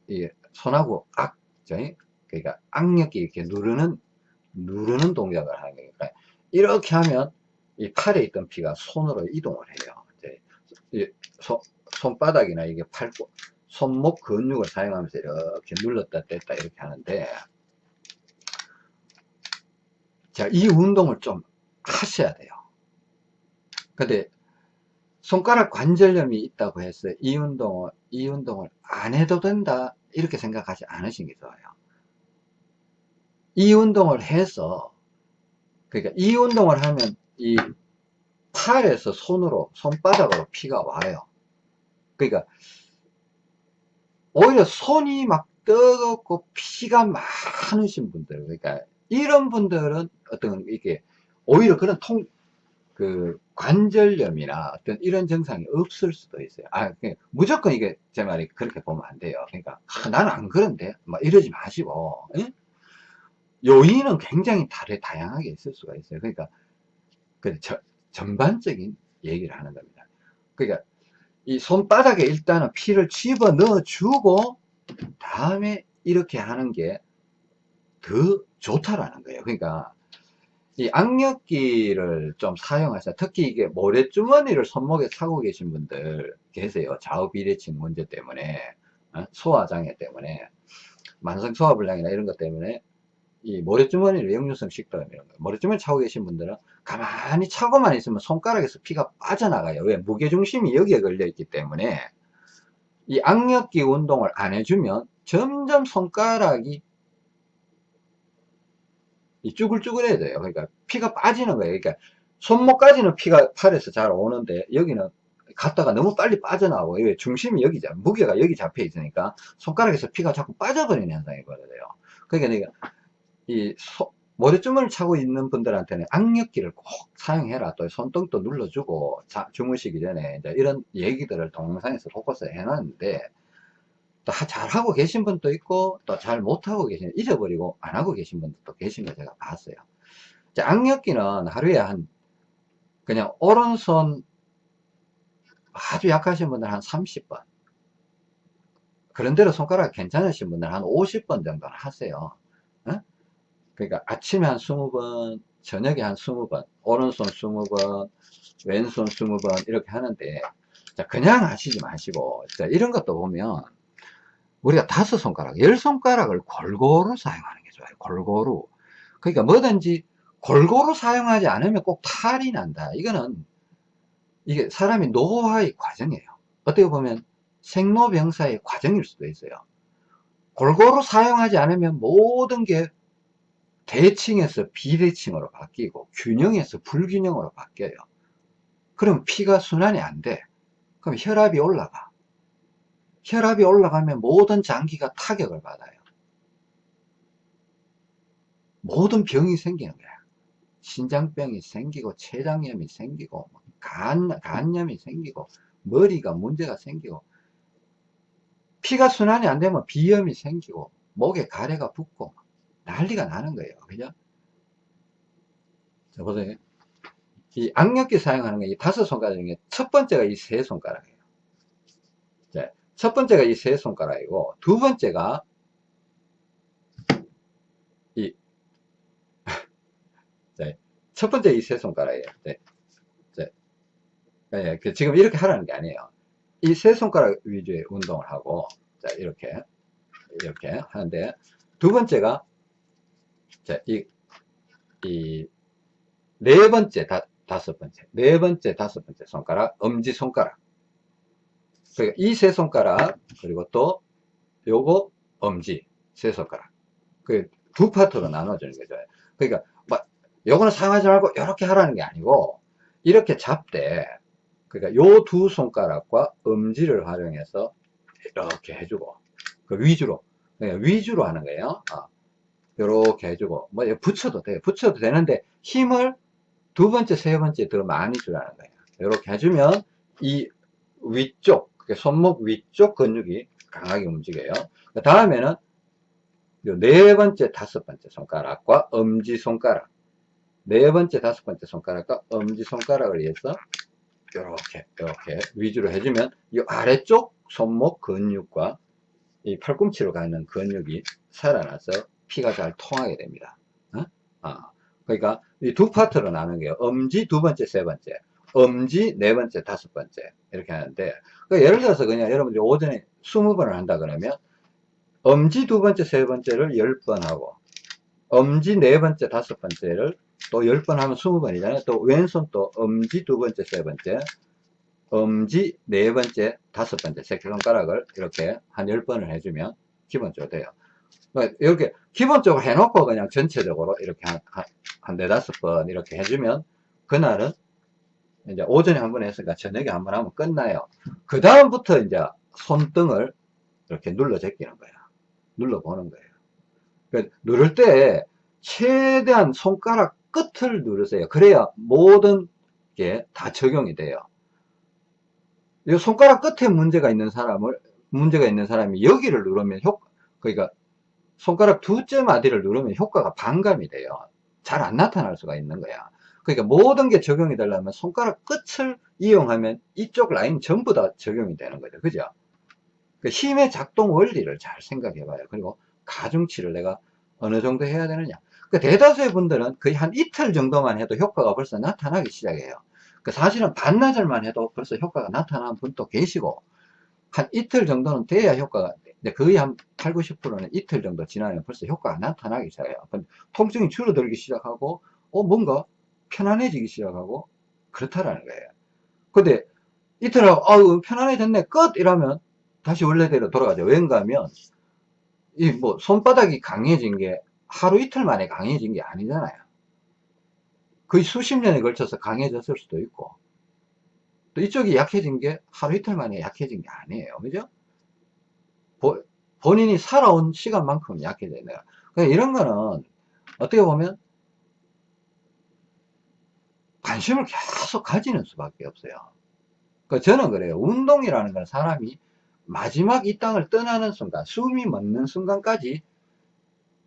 이게 손하고 악, 그러니까 악력기 이렇게 누르는, 누르는 동작을 하는 거예요. 그러니까 이렇게 하면 이 팔에 있던 피가 손으로 이동을 해요. 이제 손, 손바닥이나 이게 팔, 손목 근육을 사용하면서 이렇게 눌렀다 뗐다 이렇게 하는데, 자, 이 운동을 좀 하셔야 돼요. 근데 손가락 관절염이 있다고 해서 이 운동을, 이 운동을 안 해도 된다, 이렇게 생각하지 않으신 게 좋아요. 이 운동을 해서, 그러니까 이 운동을 하면 이 팔에서 손으로 손바닥으로 피가 와요 그러니까 오히려 손이 막 뜨겁고 피가 많으신 분들 그러니까 이런 분들은 어떤 이게 오히려 그런 통 그 관절염이나 어떤 이런 증상이 없을 수도 있어요. 아, 무조건 이게 제 말이 그렇게 보면 안 돼요. 그러니까 아, 나는 안 그런데 막 이러지 마시고 에? 요인은 굉장히 다르 다양하게 있을 수가 있어요. 그러니까 그 저, 전반적인 얘기를 하는 겁니다. 그러니까 이 손바닥에 일단은 피를 집어 넣어 주고 다음에 이렇게 하는 게 더 좋다라는 거예요. 그러니까 이 악력기를 좀 사용하셔 특히 이게 모래주머니를 손목에 차고 계신 분들 계세요. 좌우 비대칭 문제 때문에 어? 소화장애 때문에 만성 소화불량이나 이런 것 때문에 이 모래주머니를 역류성 식도염 이런 거 모래주머니 차고 계신 분들은 가만히 차고만 있으면 손가락에서 피가 빠져나가요 왜 무게중심이 여기에 걸려 있기 때문에 이 악력기 운동을 안 해주면 점점 손가락이 이 쭈글쭈글해져요. 그러니까 피가 빠지는 거예요. 그러니까 손목까지는 피가 팔에서 잘 오는데 여기는 갔다가 너무 빨리 빠져나오고 왜 중심이 여기 무게가 여기 잡혀 있으니까 손가락에서 피가 자꾸 빠져버리는 현상이 벌어져요. 그러니까 이 소, 모래주머니를 차고 있는 분들한테는 악력기를 꼭 사용해라. 또 손등도 눌러주고 자, 주무시기 전에 이제 이런 얘기들을 동영상에서 포커스 해놨는데 또 잘하고 계신 분도 있고 또 잘 못하고 계신 잊어버리고 안 하고 계신 분들도 계신 거 제가 봤어요. 자, 악력기는 하루에 한 그냥 오른손 아주 약하신 분들 한 30번 그런대로 손가락 괜찮으신 분들 한 50번 정도는 하세요. 어? 그러니까 아침에 한 20번, 저녁에 한 20번, 오른손 20번, 왼손 20번 이렇게 하는데 자, 그냥 하시지 마시고 자, 이런 것도 보면 우리가 다섯 손가락, 열 손가락을 골고루 사용하는 게 좋아요. 골고루. 그러니까 뭐든지 골고루 사용하지 않으면 꼭 탈이 난다. 이거는 이게 사람이 노화의 과정이에요. 어떻게 보면 생로병사의 과정일 수도 있어요. 골고루 사용하지 않으면 모든 게 대칭에서 비대칭으로 바뀌고 균형에서 불균형으로 바뀌어요. 그럼 피가 순환이 안 돼. 그럼 혈압이 올라가. 혈압이 올라가면 모든 장기가 타격을 받아요. 모든 병이 생기는 거야. 신장병이 생기고, 췌장염이 생기고, 간, 간염이 생기고, 머리가 문제가 생기고, 피가 순환이 안 되면 비염이 생기고, 목에 가래가 붙고, 난리가 나는 거예요. 그죠? 자, 보세요. 이 악력기 사용하는 게 이 다섯 손가락 중에 첫 번째가 이 세 손가락이에요. 자, 첫 번째가 이 세 손가락이고, 두 번째가 이, 자, 첫 번째 이 세 손가락이에요. 네. 자, 네, 그 지금 이렇게 하라는 게 아니에요. 이 세 손가락 위주의 운동을 하고, 자, 이렇게, 이렇게 하는데, 두 번째가, 자, 이, 이, 네 번째, 다, 다섯 번째, 네 번째, 다섯 번째 손가락, 엄지 손가락. 그러니까 이 세 손가락, 그리고 또 요거 엄지 세 손가락. 그 두 파트로 나눠주는 거죠. 그러니까 막 요거는 사용하지 말고 이렇게 하라는 게 아니고 이렇게 잡되 그러니까 요 두 손가락과 엄지를 활용해서 이렇게 해주고 그 위주로 그러니까 위주로 하는 거예요. 어. 이렇게 해주고 뭐 붙여도 돼요. 붙여도 되는데 힘을 두 번째, 세 번째 더 많이 주라는 거예요. 이렇게 해주면 이 위쪽, 손목 위쪽 근육이 강하게 움직여요. 그 다음에는 네 번째, 다섯 번째 손가락과 엄지 손가락. 네 번째, 다섯 번째 손가락과 엄지 손가락을 위해서 이렇게, 이렇게 위주로 해주면 이 아래쪽 손목 근육과 이 팔꿈치로 가는 근육이 살아나서 피가 잘 통하게 됩니다. 어? 아, 그러니까 이 두 파트로 나누는 게요. 엄지 두 번째, 세 번째, 엄지 네 번째, 다섯 번째 이렇게 하는데 그러니까 예를 들어서 그냥 여러분들이 오전에 20번을 한다 그러면 엄지 두 번째, 세 번째를 10번 하고 엄지 네 번째, 다섯 번째를 또 10번 하면 20번이잖아요. 또 왼손 또 엄지 두 번째, 세 번째 엄지 네 번째, 다섯 번째 새끼손가락을 이렇게 한 10번을 해주면 기본적으로 돼요. 그러니까 이렇게 기본적으로 해놓고 그냥 전체적으로 이렇게 한, 한, 한 네다섯 번 이렇게 해주면 그날은 이제 오전에 한 번 했으니까 저녁에 한 번 하면 끝나요. 그 다음부터 이제 손등을 이렇게 눌러 제끼는 거야. 눌러 보는 거예요. 그러니까 누를 때 최대한 손가락 끝을 누르세요. 그래야 모든 게 다 적용이 돼요. 이 손가락 끝에 문제가 있는 사람을 문제가 있는 사람이 여기를 누르면 효 그러니까 손가락 두째 마디를 누르면 효과가 반감이 돼요. 잘 안 나타날 수가 있는 거야. 그러니까 모든 게 적용이 되려면 손가락 끝을 이용하면 이쪽 라인 전부 다 적용이 되는 거죠. 그죠? 그 힘의 작동 원리를 잘 생각해 봐요. 그리고 가중치를 내가 어느 정도 해야 되느냐. 그 대다수의 분들은 거의 한 이틀 정도만 해도 효과가 벌써 나타나기 시작해요. 그 사실은 반나절만 해도 벌써 효과가 나타나는 분도 계시고, 한 이틀 정도는 돼야 효과가 근데 거의 한 8, 90%는 이틀 정도 지나면 벌써 효과가 나타나기 시작해요. 통증이 줄어들기 시작하고, 어, 뭔가 편안해지기 시작하고, 그렇다라는 거예요. 근데 이틀 하고, 아우, 편안해졌네, 끝! 이러면 다시 원래대로 돌아가죠. 왠가 하면, 이 뭐, 손바닥이 강해진 게 하루 이틀 만에 강해진 게 아니잖아요. 거의 수십 년에 걸쳐서 강해졌을 수도 있고, 또 이쪽이 약해진 게 하루 이틀 만에 약해진 게 아니에요. 그죠? 보, 본인이 살아온 시간만큼 약해져야 돼요. 그러니까 이런 거는 어떻게 보면 관심을 계속 가지는 수밖에 없어요. 그러니까 저는 그래요. 운동이라는 건 사람이 마지막 이 땅을 떠나는 순간, 숨이 멎는 순간까지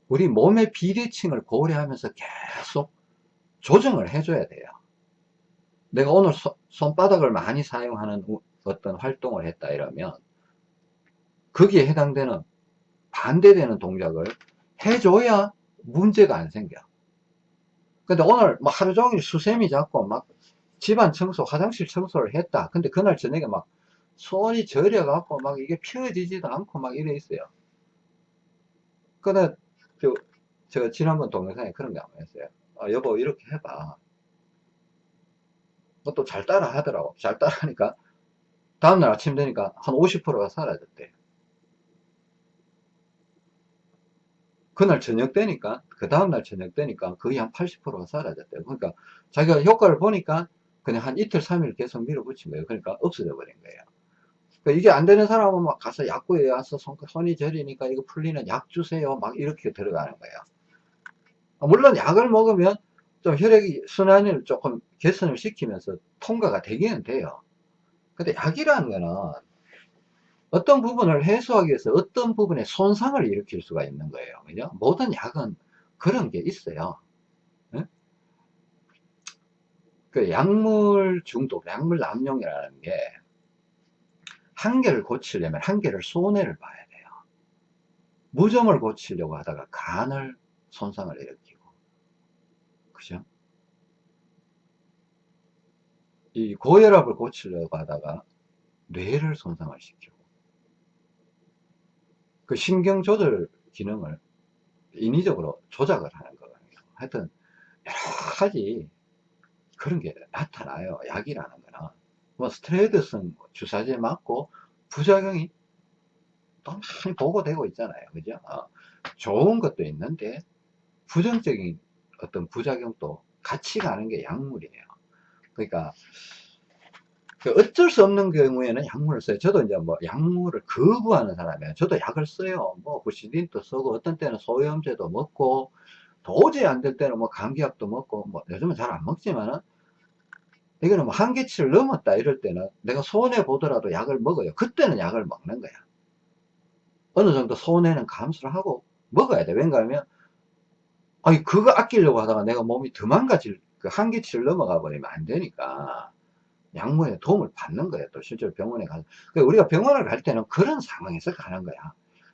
우리 몸의 비대칭을 고려하면서 계속 조정을 해줘야 돼요. 내가 오늘 소, 손바닥을 많이 사용하는 어떤 활동을 했다 이러면 거기에 해당되는 반대되는 동작을 해줘야 문제가 안 생겨. 근데 오늘 막 하루 종일 수세미 잡고 막 집안 청소, 화장실 청소를 했다. 근데 그날 저녁에 막 손이 저려갖고 막 이게 펴지지도 않고 막 이래 있어요. 근데 저, 제가 지난번 동영상에 그런 게 한번 했어요. 아, 여보, 이렇게 해봐. 그것도 잘 따라 하더라고. 잘 따라 하니까 다음날 아침 되니까 한 50%가 사라졌대. 그날 저녁 되니까 그 다음날 저녁 되니까 거의 한 80%가 사라졌대요 그러니까 자기가 효과를 보니까 그냥 한 이틀, 3일 계속 밀어붙인 거예요. 그러니까 없어져 버린 거예요. 그러니까 이게 안 되는 사람은 막 가서 약국에 와서 손, 손이 저리니까 이거 풀리는 약 주세요. 막 이렇게 들어가는 거예요. 물론 약을 먹으면 좀 혈액이 순환을 조금 개선을 시키면서 통과가 되기는 돼요. 근데 약이라는 거는 어떤 부분을 해소하기 위해서 어떤 부분에 손상을 일으킬 수가 있는 거예요. 그죠? 모든 약은 그런 게 있어요. 응? 그 약물 중독, 약물 남용이라는 게 한계를 고치려면 한계를 손해를 봐야 돼요. 무좀을 고치려고 하다가 간을 손상을 일으키고 그죠? 이 고혈압을 고치려고 하다가 뇌를 손상을 시키고 그 신경 조절 기능을 인위적으로 조작을 하는 거거든요. 하여튼 여러 가지 그런 게 나타나요. 약이라는 거는 뭐 스트레이드성 주사제 맞고 부작용이 또 많이 보고되고 있잖아요. 그죠? 어, 좋은 것도 있는데 부정적인 어떤 부작용도 같이 가는 게 약물이에요. 그러니까 그 어쩔 수 없는 경우에는 약물을 써요. 저도 이제 뭐 약물을 거부하는 사람이에요. 저도 약을 써요. 뭐 부시딘도 쓰고 어떤 때는 소염제도 먹고 도저히 안 될 때는 뭐 감기약도 먹고 뭐 요즘은 잘 안 먹지만은 이거는 뭐 한계치를 넘었다 이럴 때는 내가 손해 보더라도 약을 먹어요. 그때는 약을 먹는 거야. 어느 정도 손해는 감수를 하고 먹어야 돼. 왠가 하면 아니 그거 아끼려고 하다가 내가 몸이 더 망가질 그 한계치를 넘어가 버리면 안 되니까 약물에 도움을 받는 거예요. 또 실제로 병원에 가서. 그러니까 우리가 병원을 갈 때는 그런 상황에서 가는 거야.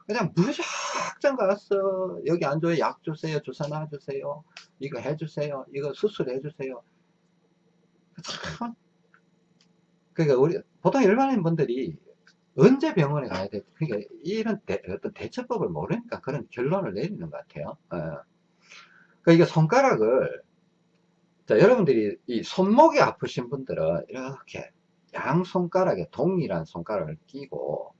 그냥 무작정 가서 여기 앉아요. 약 주세요. 주사 놔주세요. 이거 해주세요. 이거 수술해 주세요. 참. 그러니까 우리 보통 일반인 분들이 언제 병원에 가야 돼? 그러니까 이런 대, 어떤 대처법을 모르니까 그런 결론을 내리는 것 같아요. 어. 그러니까 이게 손가락을 자, 여러분들이 이 손목이 아프신 분들은 이렇게 양 손가락에 동일한 손가락을 끼고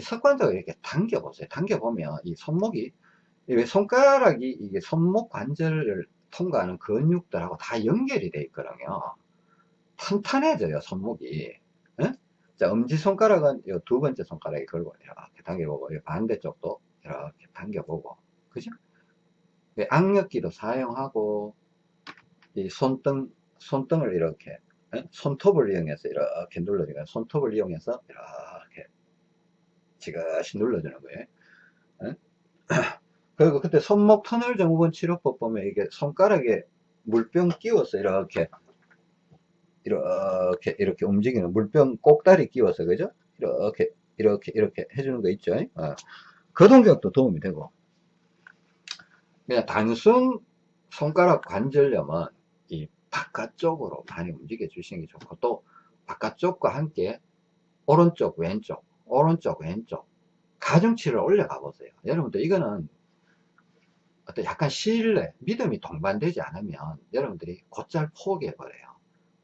습관적으로 이렇게 당겨 보세요. 당겨 보면 이 손목이 왜 손가락이 이게 손목 관절을 통과하는 근육들하고 다 연결이 돼 있거든요. 탄탄해져요, 손목이. 응? 자, 엄지손가락은 이 두 번째 손가락에 걸고 이렇게 당겨보고, 반대쪽도 이렇게 당겨보고, 그죠? 악력기도 사용하고, 이 손등, 손등을 이렇게, 응? 손톱을 이용해서 이렇게 눌러주니까 손톱을 이용해서 이렇게 지그시 눌러주는 거예요. 응? 그리고 그때 손목 터널 증후군 치료법 보면 이게 손가락에 물병 끼워서 이렇게 이렇게 이렇게 움직이는 물병 꼭다리 끼워서 그죠? 이렇게 이렇게 이렇게 해주는 거 있죠. 어. 그 동작도 도움이 되고 그냥 단순 손가락 관절염은 이 바깥쪽으로 많이 움직여 주시는 게 좋고 또 바깥쪽과 함께 오른쪽 왼쪽 오른쪽 왼쪽 가중치를 올려가 보세요 여러분들 이거는 어떤 약간 신뢰 믿음이 동반되지 않으면 여러분들이 곧잘 포기해 버려요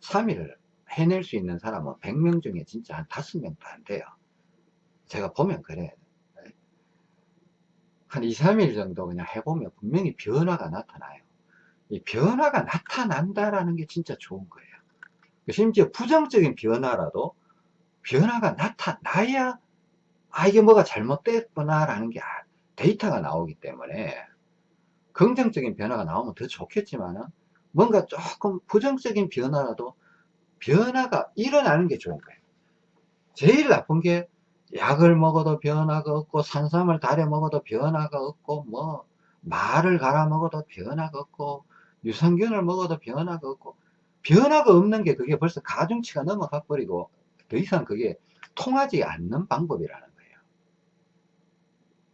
3일 해낼 수 있는 사람은 100명 중에 진짜 한 5명도 안 돼요. 제가 보면 그래요. 한 2, 3일 정도 그냥 해보면 분명히 변화가 나타나요. 이 변화가 나타난다라는 게 진짜 좋은 거예요. 심지어 부정적인 변화라도 변화가 나타나야 아 이게 뭐가 잘못됐구나 라는 게 데이터가 나오기 때문에 긍정적인 변화가 나오면 더 좋겠지만 은 뭔가 조금 부정적인 변화라도 변화가 일어나는 게 좋은 거예요. 제일 나쁜 게 약을 먹어도 변화가 없고 산삼을 달여 먹어도 변화가 없고 뭐 말을 갈아 먹어도 변화가 없고 유산균을 먹어도 변화가 없고 변화가 없는 게 그게 벌써 가중치가 넘어가 버리고 더 이상 그게 통하지 않는 방법이라는 거예요.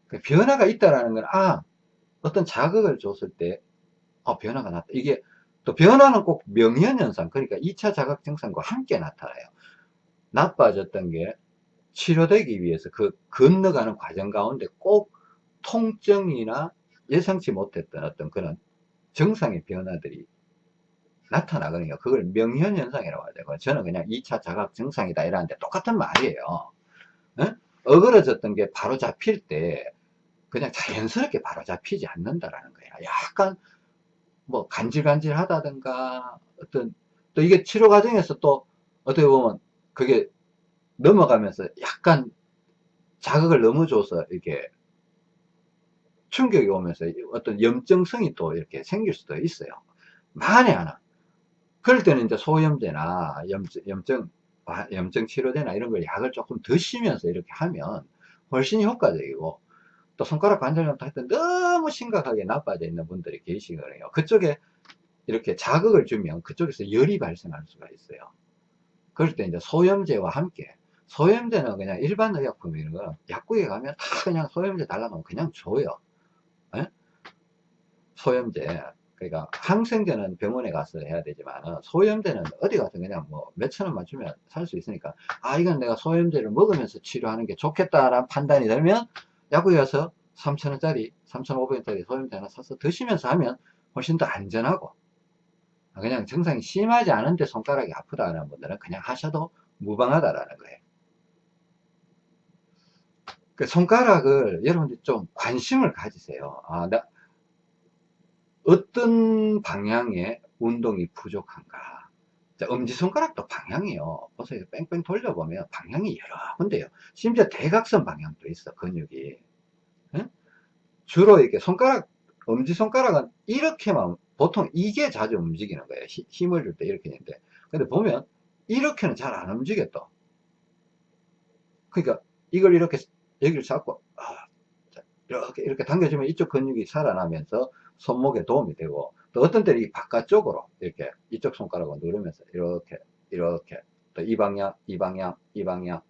그 변화가 있다라는 건 아, 어떤 자극을 줬을 때 어, 변화가 났다. 이게 또 변화는 꼭 명현현상 그러니까 2차 자각 증상과 함께 나타나요 나빠졌던 게 치료되기 위해서 그 건너가는 과정 가운데 꼭 통증이나 예상치 못했던 어떤 그런 정상의 변화들이 나타나거든요. 그걸 명현현상이라고 하죠. 저는 그냥 2차 자각 증상이다 이러는데 똑같은 말이에요. 어? 어그러졌던 게 바로 잡힐 때 그냥 자연스럽게 바로 잡히지 않는다라는 거예요. 약간 뭐 간질간질 하다든가 어떤 또또 이게 치료 과정에서 또 어떻게 보면 그게 넘어가면서 약간 자극을 너무 줘서 이렇게 충격이 오면서 어떤 염증성이 또 이렇게 생길 수도 있어요. 만에 하나. 그럴 때는 이제 소염제나 염증, 염증, 염증 치료제나 이런 걸 약을 조금 드시면서 이렇게 하면 훨씬 효과적이고 또 손가락 관절염도 하여튼 너무 심각하게 나빠져 있는 분들이 계시거든요. 그쪽에 이렇게 자극을 주면 그쪽에서 열이 발생할 수가 있어요. 그럴 때 이제 소염제와 함께 소염제는 그냥 일반 의약품 이런 거 약국에 가면 다 그냥 소염제 달라면 그냥 줘요. 에? 소염제 그러니까 항생제는 병원에 가서 해야 되지만 소염제는 어디 가서 그냥 뭐 몇천 원만 주면 살 수 있으니까 아 이건 내가 소염제를 먹으면서 치료하는 게 좋겠다라는 판단이 들면 약국에 가서 3천원짜리 3,500원짜리 소염제 하나 사서 드시면서 하면 훨씬 더 안전하고 그냥 증상이 심하지 않은데 손가락이 아프다는 분들은 그냥 하셔도 무방하다라는 거예요. 그 손가락을 여러분들 좀 관심을 가지세요. 아, 나 어떤 방향의 운동이 부족한가. 자, 엄지손가락도 방향이요. 보세요. 뺑뺑 돌려보면 방향이 여러 군데요. 심지어 대각선 방향도 있어, 근육이. 응? 주로 이렇게 손가락, 엄지손가락은 이렇게만, 보통 이게 자주 움직이는 거예요. 힘을 줄 때 이렇게 되는데. 근데 보면, 이렇게는 잘 안 움직여 또. 그러니까, 이걸 이렇게, 여기를 잡고, 아, 이렇게, 이렇게 당겨주면 이쪽 근육이 살아나면서 손목에 도움이 되고 또 어떤 때는 이 바깥쪽으로 이렇게 이쪽 손가락을 누르면서 이렇게 이렇게 또 이 방향 이 방향 이 방향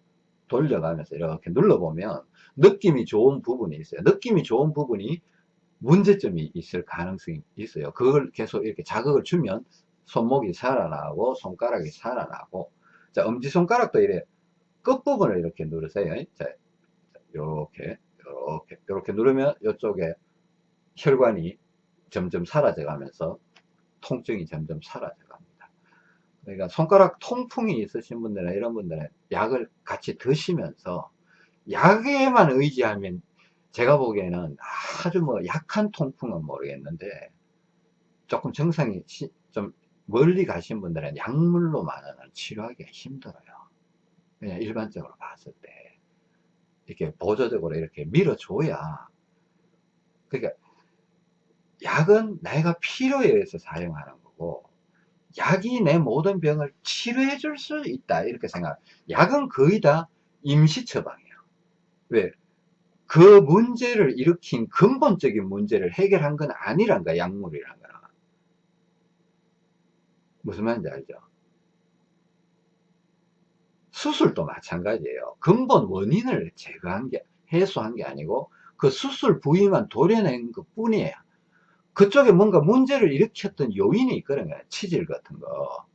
돌려가면서 이렇게 눌러보면 느낌이 좋은 부분이 있어요. 느낌이 좋은 부분이 문제점이 있을 가능성이 있어요. 그걸 계속 이렇게 자극을 주면 손목이 살아나고 손가락이 살아나고 자 엄지손가락도 이래 끝부분을 이렇게 누르세요. 자 이렇게 이렇게 이렇게 누르면 이쪽에 혈관이 점점 사라져 가면서 통증이 점점 사라져 갑니다. 그러니까 손가락 통풍이 있으신 분들은 이런 분들은 약을 같이 드시면서 약에만 의지하면 제가 보기에는 아주 뭐 약한 통풍은 모르겠는데 조금 증상이 좀 멀리 가신 분들은 약물로만은 치료하기가 힘들어요. 그냥 일반적으로 봤을 때 이렇게 보조적으로 이렇게 밀어줘야 그러니까 약은 내가 필요에 의해서 사용하는 거고 약이 내 모든 병을 치료해 줄 수 있다 이렇게 생각. 약은 거의 다 임시 처방이에요 왜? 그 문제를 일으킨 근본적인 문제를 해결한 건 아니란 거야 약물이란 거는. 무슨 말인지 알죠? 수술도 마찬가지예요. 근본 원인을 제거한 게 해소한 게 아니고 그 수술 부위만 도려낸 것 뿐이에요 그쪽에 뭔가 문제를 일으켰던 요인이 있거든 요. 치질 같은 거.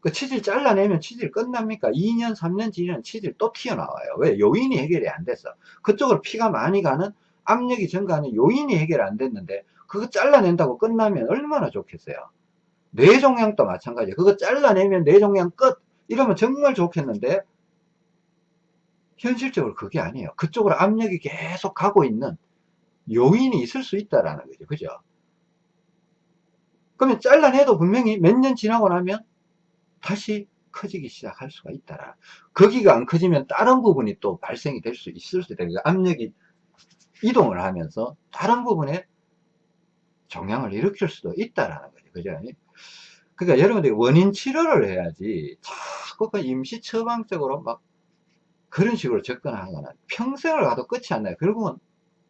그 치질 잘라내면 치질 끝납니까? 2년, 3년 지나면 치질 또 튀어나와요. 왜? 요인이 해결이 안 됐어. 그쪽으로 피가 많이 가는 압력이 증가하는 요인이 해결 안 됐는데 그거 잘라낸다고 끝나면 얼마나 좋겠어요. 뇌종양도 마찬가지예요. 그거 잘라내면 뇌종양 끝! 이러면 정말 좋겠는데 현실적으로 그게 아니에요. 그쪽으로 압력이 계속 가고 있는 요인이 있을 수 있다라는 거죠. 그죠? 그러면 잘라내도 분명히 몇 년 지나고 나면 다시 커지기 시작할 수가 있다라. 거기가 안 커지면 다른 부분이 또 발생이 될 수 있을 수 있다. 압력이 이동을 하면서 다른 부분에 종양을 일으킬 수도 있다라는 거죠. 그죠? 그러니까 여러분들이 원인 치료를 해야지 자꾸 그 임시 처방적으로 막 그런 식으로 접근하거나 평생을 가도 끝이 안 나요. 결국은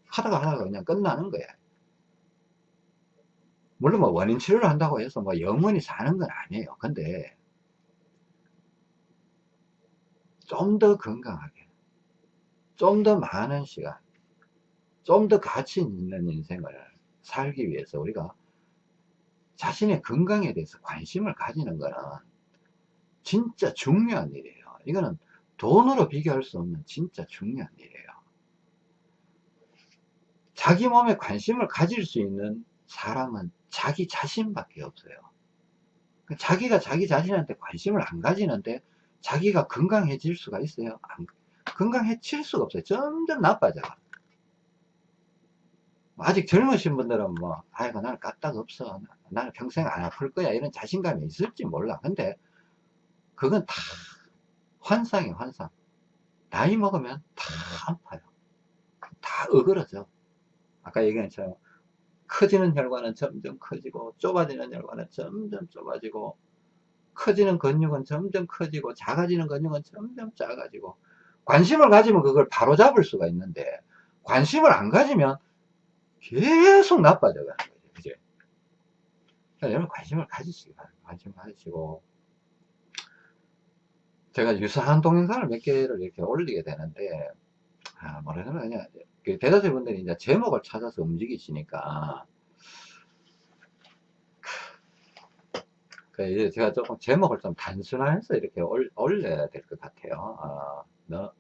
하다가 하다가 그냥 끝나는 거야. 물론 뭐 원인 치료를 한다고 해서 뭐 영원히 사는 건 아니에요. 근데 좀 더 건강하게, 좀 더 많은 시간, 좀 더 가치 있는 인생을 살기 위해서 우리가 자신의 건강에 대해서 관심을 가지는 거는 진짜 중요한 일이에요. 이거는 돈으로 비교할 수 없는 진짜 중요한 일이에요. 자기 몸에 관심을 가질 수 있는 사람은 자기 자신밖에 없어요. 그 자기가 자기 자신한테 관심을 안 가지는데 자기가 건강해질 수가 있어요? 안, 건강해질 수가 없어요. 점점 나빠져. 아직 젊으신 분들은 뭐, 아이고, 나는 까딱 없어. 나는 평생 안 아플 거야. 이런 자신감이 있을지 몰라. 근데, 그건 다 환상이에요, 환상. 나이 먹으면 다 아파요. 다 어그러져. 아까 얘기한 것처럼, 커지는 혈관은 점점 커지고, 좁아지는 혈관은 점점 좁아지고, 커지는 근육은 점점 커지고, 작아지는 근육은 점점 작아지고, 관심을 가지면 그걸 바로 잡을 수가 있는데, 관심을 안 가지면 계속 나빠져 가는 거죠. 그죠? 여러분 관심을 가지시기 바랍니다. 관심 가지시고. 제가 유사한 동영상을 몇 개를 이렇게 올리게 되는데, 아, 뭐라나 그냥, 그 대다수 분들이 이제 제목을 찾아서 움직이시니까, 그 이제 제가 조금 제목을 좀 단순화해서 이렇게 올, 올려야 될 것 같아요. 어, 너,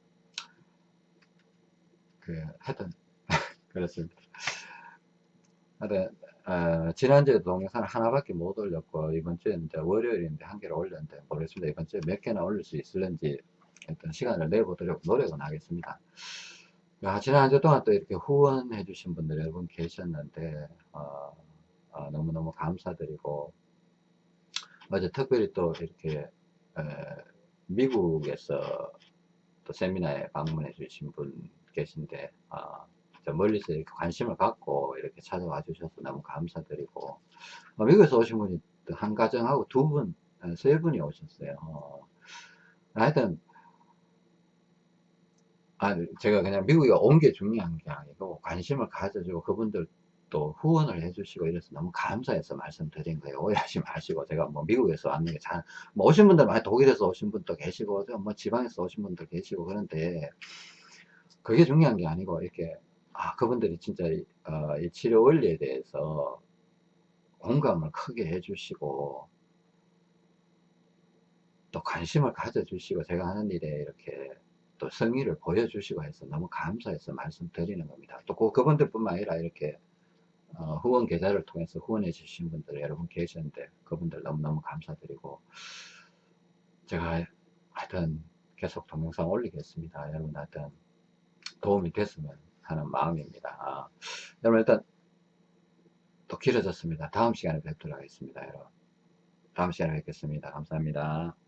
그, 하여튼, 그렇습니다. 하여튼, 어, 지난주에 동영상 하나밖에 못 올렸고, 이번 주에 이제 월요일인데 한 개를 올렸는데, 모르겠습니다. 이번 주에 몇 개나 올릴 수 있을는지, 어떤 시간을 내보도록 노력은 하겠습니다. 야, 지난 한 주 동안 또 이렇게 후원해 주신 분들 여러분 계셨는데, 어, 어, 너무너무 감사드리고, 어제 특별히 또 이렇게, 에, 미국에서 또 세미나에 방문해 주신 분 계신데, 어, 저 멀리서 이렇게 관심을 갖고 이렇게 찾아와 주셔서 너무 감사드리고, 어, 미국에서 오신 분이 또한 가정하고 두 분, 어, 세 분이 오셨어요. 어, 하여튼, 아, 제가 그냥 미국에 온 게 중요한 게 아니고, 관심을 가져주고, 그분들 또 후원을 해주시고 이래서 너무 감사해서 말씀드린 거예요. 오해하지 마시고, 제가 뭐 미국에서 왔는 게 잘, 뭐 오신 분들 많이 독일에서 오신 분도 계시고, 뭐 지방에서 오신 분도 계시고, 그런데, 그게 중요한 게 아니고, 이렇게, 아, 그분들이 진짜, 이, 어, 이 치료 원리에 대해서 공감을 크게 해주시고, 또 관심을 가져주시고, 제가 하는 일에 이렇게 또 성의를 보여주시고 해서 너무 감사해서 말씀드리는 겁니다. 또 그, 그분들뿐만 아니라 이렇게 어, 후원 계좌를 통해서 후원해 주신 분들 여러분 계셨는데 그분들 너무너무 감사드리고 제가 하여튼 계속 동영상 올리겠습니다. 여러분 하여튼 도움이 됐으면 하는 마음입니다. 아, 여러분 일단 또 길어졌습니다. 다음 시간에 뵙도록 하겠습니다. 여러분 다음 시간에 뵙겠습니다. 감사합니다.